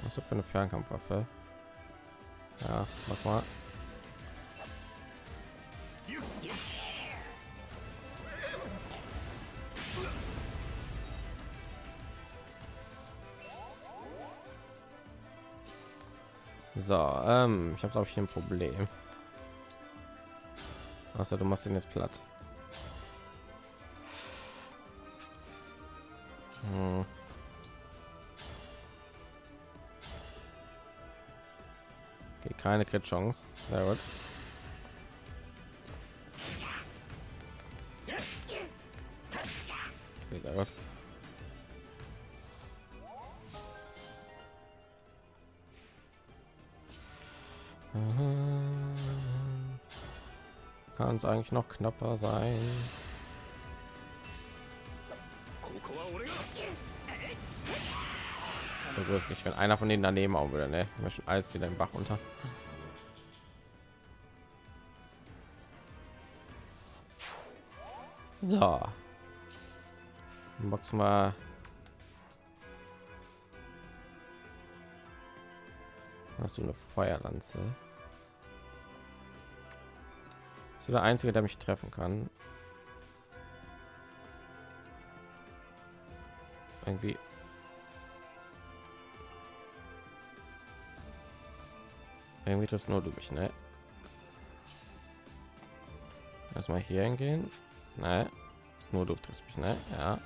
Was ist für eine Fernkampfwaffe? Ja, mach mal. So, ähm, ich habe glaube ich ein Problem. Also du machst ihn jetzt platt. Hm. Okay, keine Crit Chance. Sehr gut. Sehr gut. Kann es eigentlich noch knapper sein? So gut nicht, wenn einer von denen daneben auch wieder, ne? Wir schon alles wieder im Bach unter. So. Boxen wir. Hast du eine Feuerlanze? Ist der einzige, der mich treffen kann. Irgendwie. Irgendwie das nur du mich, ne? Erstmal hier hingehen. Ne? Nur du triffst mich, ne? Ja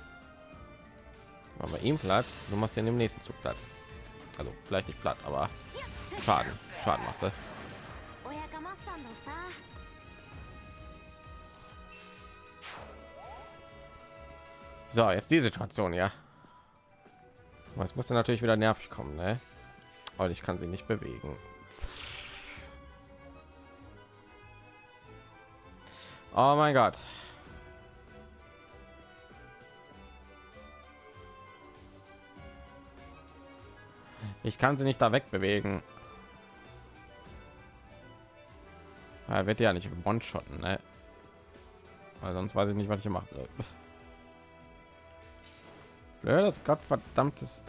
machen wir ihm platt. Du machst ja im nächsten zug platt. Also vielleicht nicht platt aber schaden. Schaden machst du. So jetzt die situation ja. Was muss natürlich wieder nervig kommen ne? und ich kann sie nicht bewegen. Oh mein gott. Ich kann sie nicht da wegbewegen. Er wird ja nicht one-shotten, ne? Weil sonst weiß ich nicht, was ich machen soll. Blödes Gottverdammtes.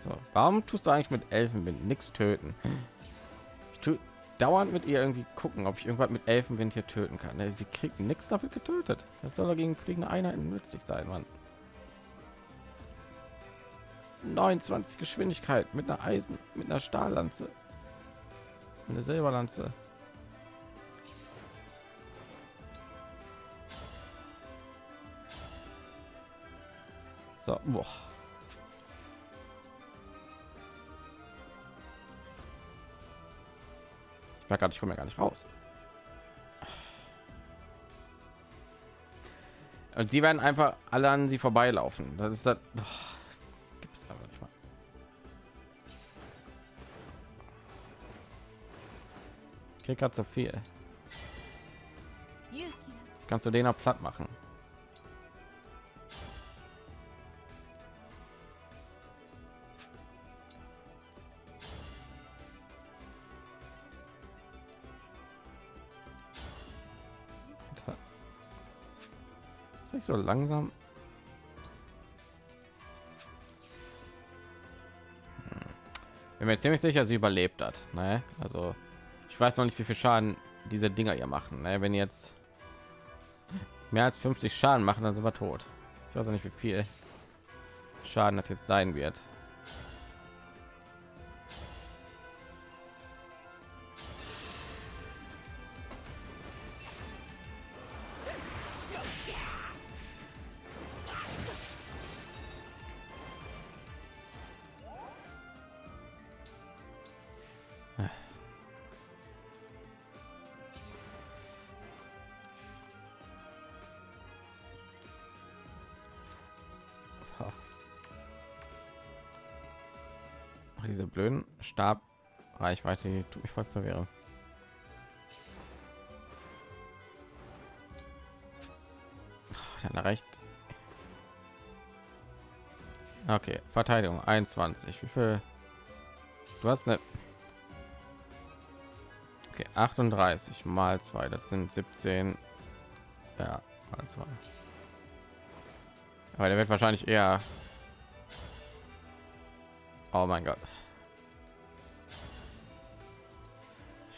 So, warum tust du eigentlich mit Elfenwind nichts töten? Ich tue dauernd mit ihr irgendwie gucken, ob ich irgendwas mit Elfenwind hier töten kann. Sie kriegt nichts dafür getötet. Das soll dagegen fliegende Einheiten nützlich sein, Mann. 29 Geschwindigkeit mit einer Eisen, mit einer Stahllanze, eine Silberlanze. So, boah. Ich merke gerade, ich komme ja gar nicht raus. Und die werden einfach alle an sie vorbeilaufen. Das ist das. Oh, gibt's aber nicht mal. Ich krieg gerade so viel. Kannst du den auch platt machen? Nicht so langsam. Hm. Bin mir ziemlich sicher, sie überlebt hat. Ne? Also ich weiß noch nicht, wie viel Schaden diese Dinger hier machen. Ne? Wenn jetzt mehr als 50 Schaden machen, dann sind wir tot. Ich weiß auch nicht, wie viel Schaden das jetzt sein wird. Reichweite, die tut mich voll verwirren. Dann recht. Okay, Verteidigung 21. Wie viel? Du hast eine Okay, 38 mal 2, das sind 17. Ja, mal 2. Aber der wird wahrscheinlich eher Oh mein Gott.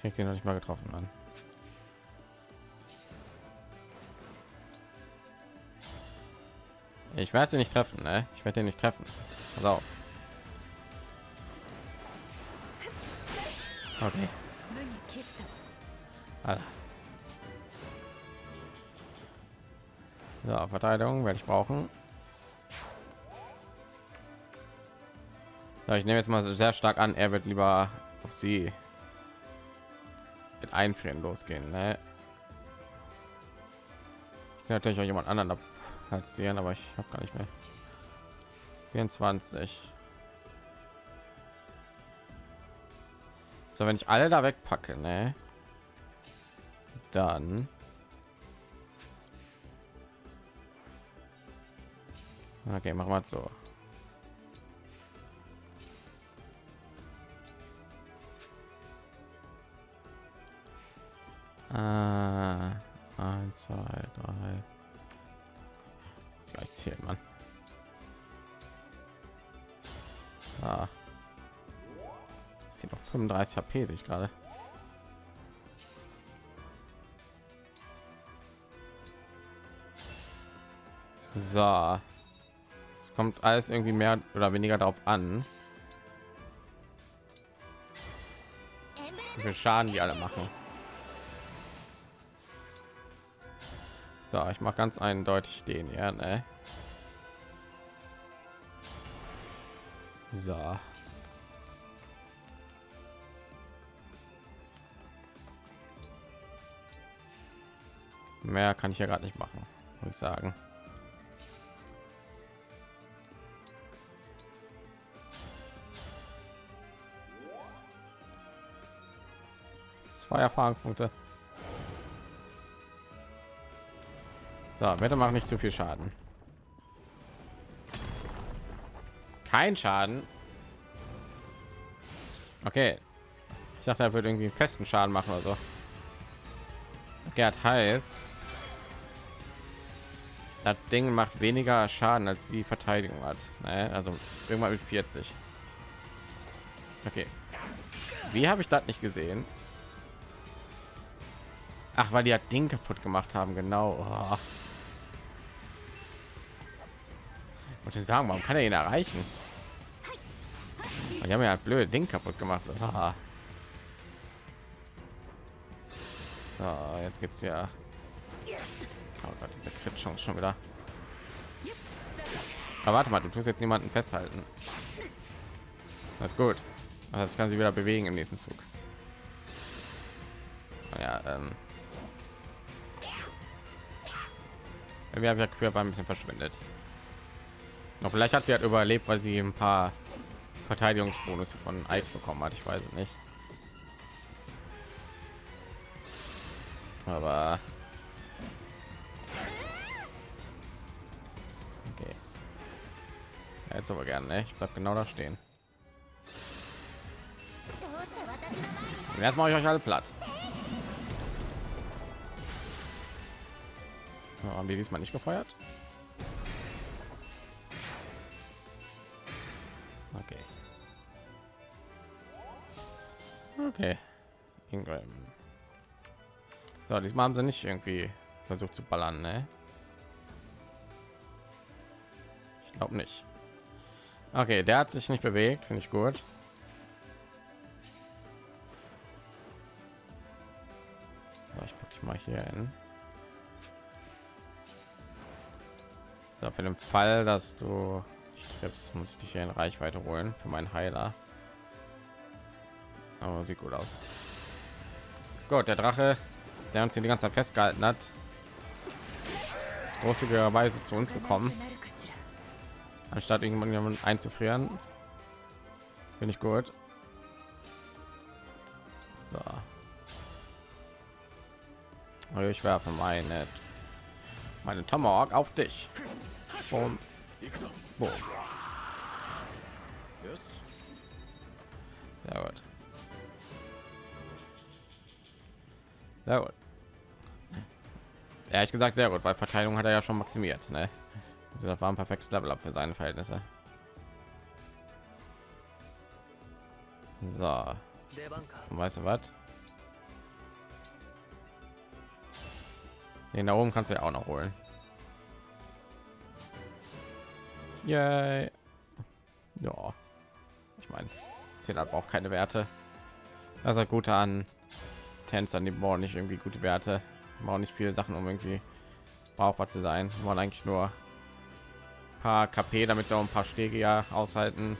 Ich krieg den noch nicht mal getroffen an. Ich werde sie nicht treffen, ne? Ich werde den nicht treffen. Pass auf. Okay. So, Verteidigung werde ich brauchen. Ja, ich nehme jetzt mal sehr stark an, er wird lieber auf sie einfrieren losgehen. Ne? Ich kann natürlich auch jemand anderen platzieren, aber ich habe gar nicht mehr. 24. So, wenn ich alle da wegpacke, ne? Dann Okay, machen wir so. Äh, eins, zwei, drei. Ich gar nicht zählen, Mann. Ah. Ich noch 35 HP sich gerade. So. Es kommt alles irgendwie mehr oder weniger darauf an. Wie viel Schaden die alle machen. So, ich mache ganz eindeutig den, ja, ne? So. Mehr kann ich ja gerade nicht machen, muss ich sagen. Zwei Erfahrungspunkte. So, bitte mach nicht zu viel Schaden. Kein Schaden. Okay. Ich dachte, er würde irgendwie festen Schaden machen oder so. Das heißt, das Ding macht weniger Schaden als die Verteidigung hat. Ne? Also irgendwann mit 40. Okay. Wie habe ich das nicht gesehen? Ach, weil die das Ding kaputt gemacht haben, genau. Oh. Und ich sagen, warum kann er ihn erreichen? Die haben ja blöde Ding kaputt gemacht. Ah. So, jetzt geht's ja. Oh Gott, diese Crit schon wieder. Aber warte mal, du tust jetzt niemanden festhalten. Das ist gut. Das kann sie wieder bewegen im nächsten Zug. Ja, ähm. Wir haben ja Quer ein bisschen verschwindet. Noch vielleicht hat sie halt überlebt, weil sie ein paar Verteidigungsbonus von Ike bekommen hat. Ich weiß es nicht. Aber okay. Ja, jetzt aber gerne. Ne? Ich bleib genau da stehen. Und jetzt mache ich euch alle platt. Haben die diesmal nicht gefeuert? Okay. Okay. Ingram. So, diesmal haben sie nicht irgendwie versucht zu ballern, ne? Ich glaube nicht. Okay, der hat sich nicht bewegt, finde ich gut. So, ich packe dich mal hier hin. So, für den Fall, dass du dich triffst, muss ich dich hier in Reichweite holen für meinen Heiler. Aber sieht gut aus. Gut, der Drache, der uns hier die ganze Zeit festgehalten hat, ist großzügigerweise zu uns gekommen, anstatt irgendjemanden einzufrieren. Bin ich gut. So. Also ich werfe meine meine Tomahawk auf dich. Boom. Boom. Sehr gut. Sehr gut. Ehrlich gesagt sehr gut, weil Verteilung hat er ja schon maximiert. Ne? Also das war ein perfektes Level up für seine Verhältnisse. So. Und weißt du was? Den da oben kannst du ja auch noch holen. Yay. Ja. Ich meine, zählt aber auch keine Werte. Das ist gut an Tänzer, die brauchen nicht irgendwie gute Werte, brauchen nicht viele Sachen, um irgendwie brauchbar zu sein. Wir wollen eigentlich nur paar KP, damit wir auch ein paar Schläge ja aushalten.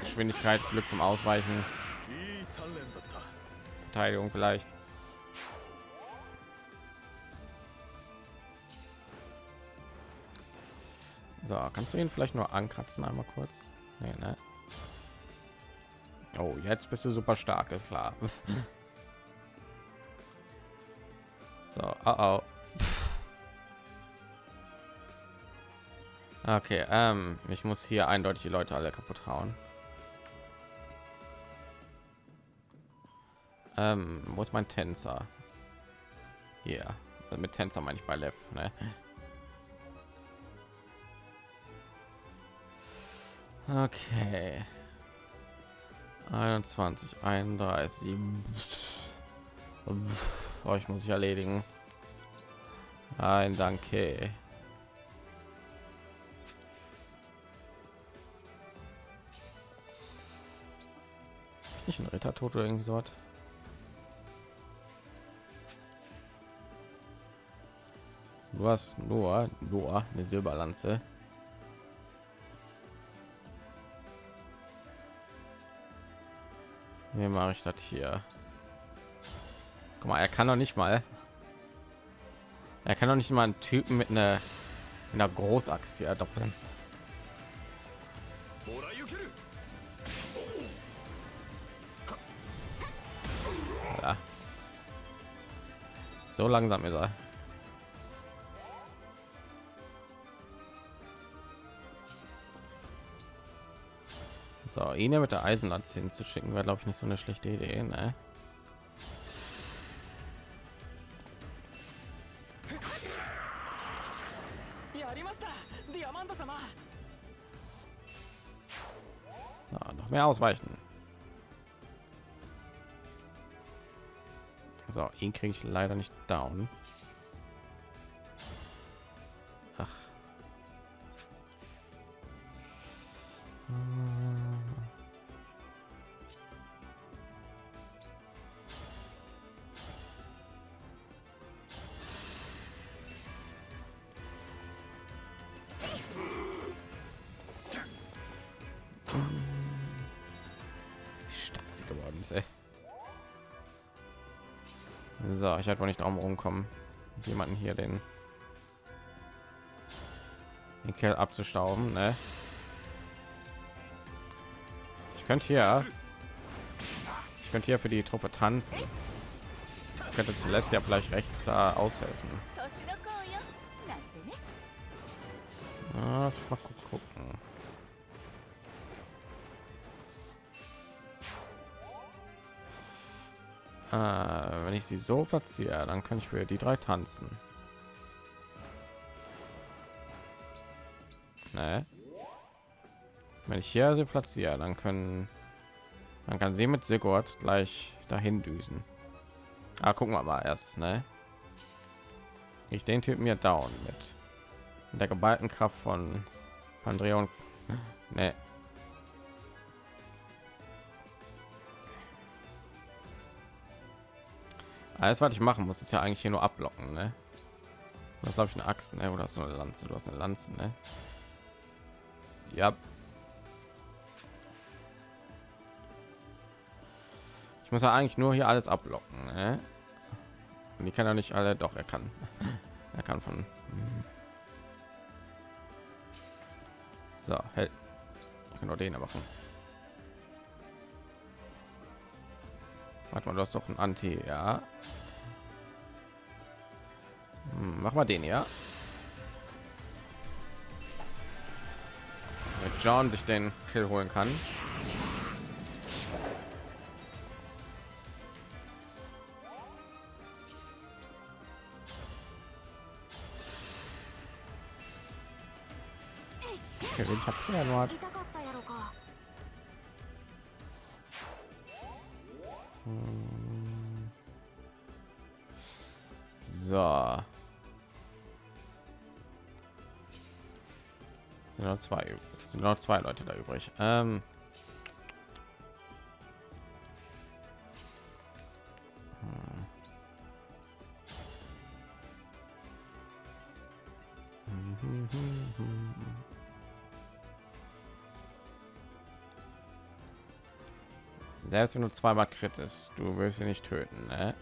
Geschwindigkeit, Glück zum Ausweichen, Verteidigung vielleicht. So, kannst du ihn vielleicht nur ankratzen einmal kurz? Nee, ne? Oh, jetzt bist du super stark, ist klar. so, oh, oh. Okay, ähm, ich muss hier eindeutig die Leute alle kaputt hauen. Ähm, wo ist mein Tänzer? Hier, also mit Tänzer meine ich bei Lev, ne? Okay. 21, 31. Oh, ich muss ich erledigen. Nein, danke. Nicht ein Ritter tot oder irgendwie so was. Du hast nur, nur eine Silberlanze. Wie mache ich das hier? Guck mal, er kann doch nicht mal. Er kann doch nicht mal einen Typen mit einer, mit einer Großaxt hier doppeln. So langsam ist er. So, ihn ja mit der Eisenlatze hinzuschicken, wäre glaube ich nicht so eine schlechte Idee. Ne? So, noch mehr ausweichen. So, ihn kriege ich leider nicht down. ich halt wohl nicht drum rumkommen jemanden hier den den Kerl abzustauben ne? ich könnte hier ich könnte hier für die Truppe tanzen. Ich könnte zuletzt ja vielleicht rechts da aushelfen. Ah, das ich sie so platziere, dann kann ich für die drei tanzen. Ne? Wenn ich hier sie platziere, dann können, dann kann sie mit Sigurd gleich dahin düsen. Ah, gucken wir mal erst, ne? Ich den Typen mir down mit der geballten Kraft von Andrea und ne. Alles, was ich machen muss, ist ja eigentlich hier nur ablocken, ne? Das glaube ich eine Axt, ne? Oder du eine Lanze? Du hast eine Lanze, ne? Ja. Ich muss ja eigentlich nur hier alles ablocken, ne? Und die kann ja nicht alle, doch er kann. er kann von. Mhm. So, hält. Ich kann nur den machen. Warte mal, du hast doch ein Anti, ja. Hm, mach mal den, ja. Damit John sich den Kill holen kann. Okay, ich habe nur zwei, übrig. sind noch zwei Leute da übrig. Ähm. Hm. Selbst wenn du zweimal kritisch, du willst sie nicht töten, ne?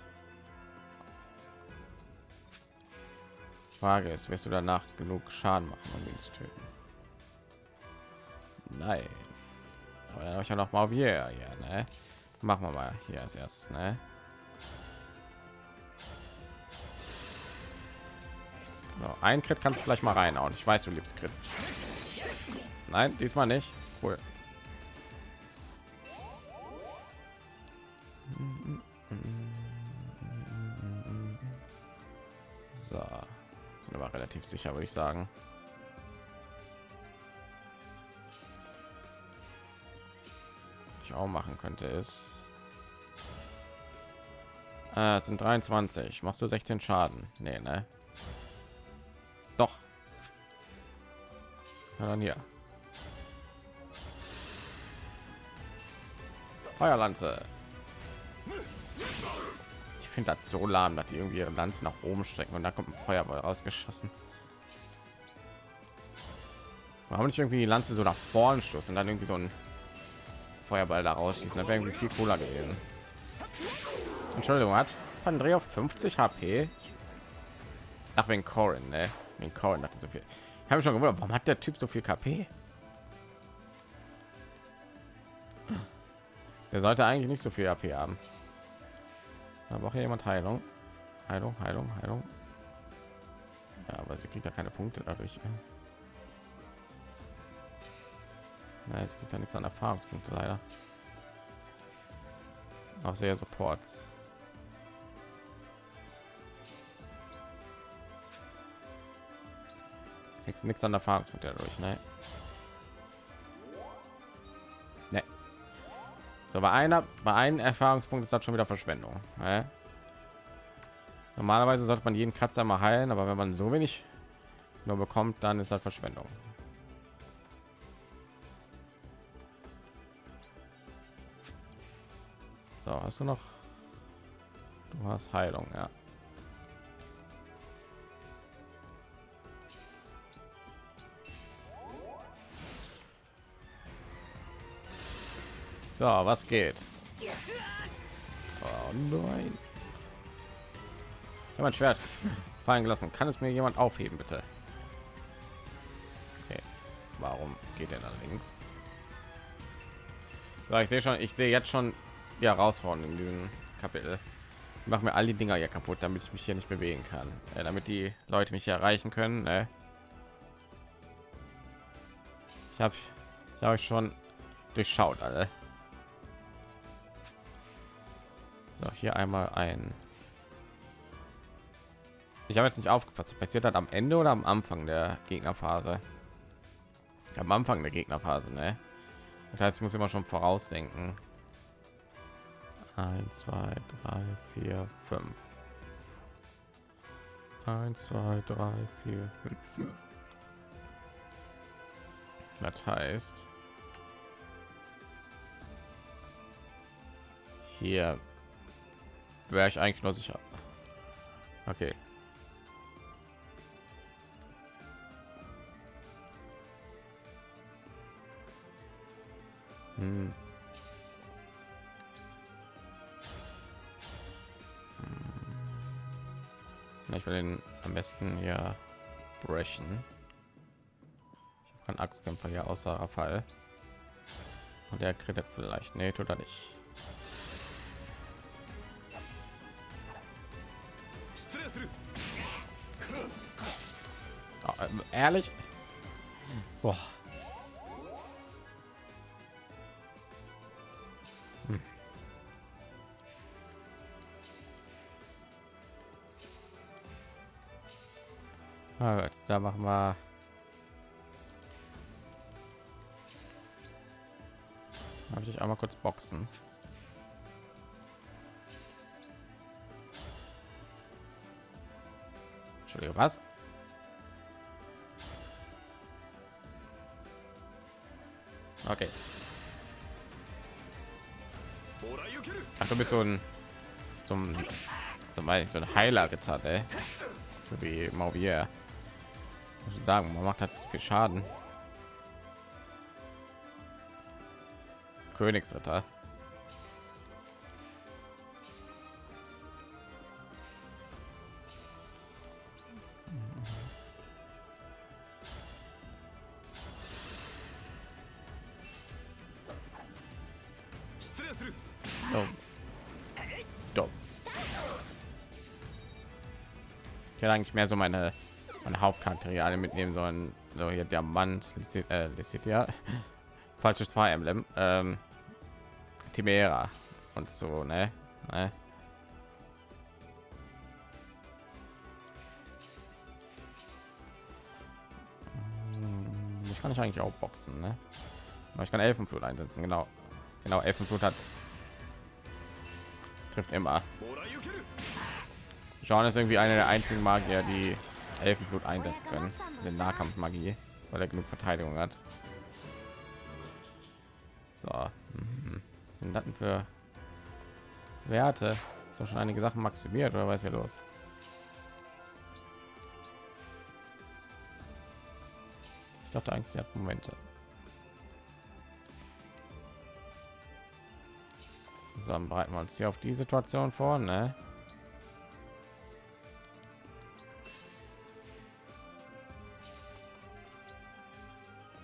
Frage ist, wirst du danach genug Schaden machen, um ihn zu töten? Nein. Aber dann habe ich ja noch mal hier, ja, ne? Machen wir mal hier als erstes, ne? So, ein Crit kannst du vielleicht mal reinhauen. Ich weiß, du liebst Crit. Nein, diesmal nicht. Cool. So, sind aber relativ sicher, würde ich sagen. Ich auch machen könnte ist, äh, sind 23. Machst du 16 Schaden? Nee, ne? Doch. Na dann hier. Feuerlanze. Ich finde das so lahm, dass die irgendwie ihre Lanze nach oben strecken und da kommt ein Feuerball rausgeschossen. Warum nicht irgendwie die Lanze so nach vorn stoßen und dann irgendwie so ein Feuerball da rausschießen? Das wäre irgendwie viel cooler gewesen. Entschuldigung, hat Andrea 50 HP? Ach, wegen Corin, ne? Wegen Corin hatte so viel. Ich habe schon gewundert, warum hat der Typ so viel KP? Der sollte eigentlich nicht so viel AP haben. Aber auch jemand Heilung. Heilung, Heilung, Heilung. Ja, aber sie kriegt ja keine Punkte dadurch. Na, es gibt ja nichts an Erfahrungspunkte leider. Auch sehr Supports. Kriegst nichts an Erfahrungspunkte dadurch, ne? Ne. So bei einer, bei einem Erfahrungspunkt ist das schon wieder Verschwendung. Ne? Normalerweise sollte man jeden Kratzer mal heilen, aber wenn man so wenig nur bekommt, dann ist das Verschwendung. So, hast du noch? Du hast Heilung, ja. So, was geht? Oh nein. Ich Schwert fallen gelassen. Kann es mir jemand aufheben, bitte? Okay. Warum geht er links? So, ich sehe schon, ich sehe jetzt schon die Herausforderungen in diesem Kapitel. Ich mache mir all die Dinger hier kaputt, damit ich mich hier nicht bewegen kann. Äh, damit die Leute mich erreichen können. Ne? Ich habe ich habe schon durchschaut alle. So, hier einmal ein. Ich habe jetzt nicht aufgepasst. Passiert hat am Ende oder am Anfang der Gegnerphase? Am Anfang der Gegnerphase, ne? Das heißt, ich muss immer schon vorausdenken. 1, 2, 3, 4, 5. 1, 2, 3, 4, 5. Das heißt, hier wäre ich eigentlich nur sicher. Okay. Hm. Ich will den am besten hier brechen. Ich habe keinen Axtkämpfer hier außer Fall. Und der kriegt vielleicht. Nee, tut er nicht. Oh, ähm, ehrlich? Boah. Da machen wir habe ich einmal kurz boxen Entschuldigung, was? Okay. Ach, du bist so ein zum zum so ein Heiler getan, ey. So wie Mauvier. Ich sagen, man macht halt viel Schaden. Königsritter. Oh. Hätte eigentlich mehr so meine, meine Hauptcharaktere mitnehmen sollen. So hier der Mann, äh, ja falsches Fire Emblem, ähm, Timera und so, ne? ne? Hm, Ich kann ich eigentlich auch boxen, ne? Aber ich kann Elfenflut einsetzen, genau. Genau, Elfenflut hat trifft immer. Jean ist irgendwie einer der einzigen Magier, die Elfenblut einsetzen können, den Nahkampfmagie, weil er genug Verteidigung hat. So, mhm. Sind das für Werte? Ist doch schon einige Sachen maximiert oder was hier los? Ich dachte eigentlich, sie hat Momente. So, dann bereiten wir uns hier auf die Situation vor, ne?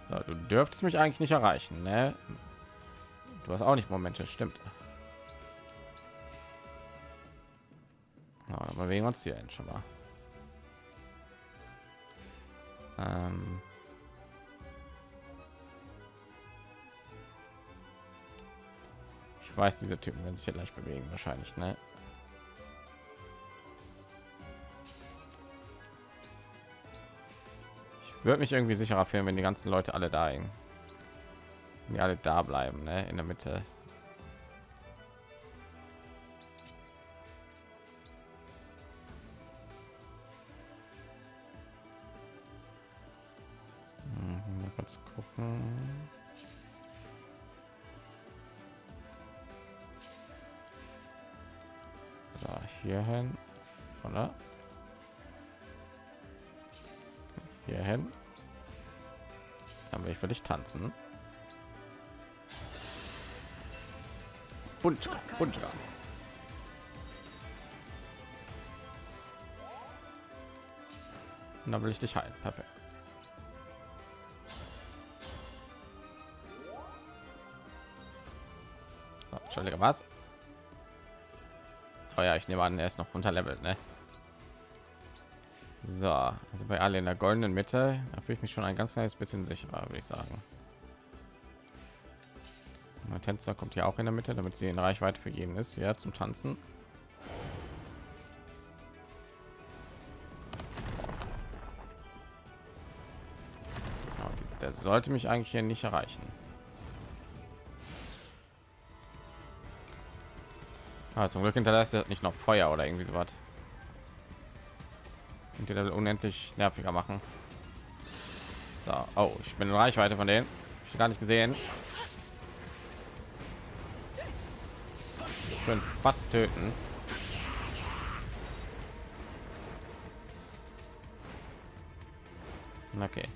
So, du dürftest mich eigentlich nicht erreichen, ne? Du hast auch nicht Momente, stimmt. Ja, bewegen uns hier schon mal. Ähm ich weiß, diese Typen werden sich ja gleich bewegen, wahrscheinlich, ne? Würde mich irgendwie sicherer fühlen, wenn die ganzen Leute alle da hängen. Die alle da bleiben, ne? In der Mitte. Mhm, mal kurz gucken. Oder? Hier hin. Dann will ich für dich tanzen. Buntka. Und dann will ich dich heilen. Perfekt. So, Entschuldige, was? Oh ja, ich nehme an, er ist noch unterlevelt, ne? So, also bei alle in der goldenen Mitte, da fühle ich mich schon ein ganz kleines bisschen sicherer, würde ich sagen. Mein Tänzer kommt hier auch in der Mitte, damit sie in Reichweite für jeden ist, ja, zum Tanzen. Ja, der sollte mich eigentlich hier nicht erreichen. Ah, zum Glück hinterlässt er nicht noch Feuer oder irgendwie so was. Die Level unendlich nerviger machen. So, oh, ich bin in Reichweite von denen. Ich gar nicht gesehen. Ich bin fast töten. Okay.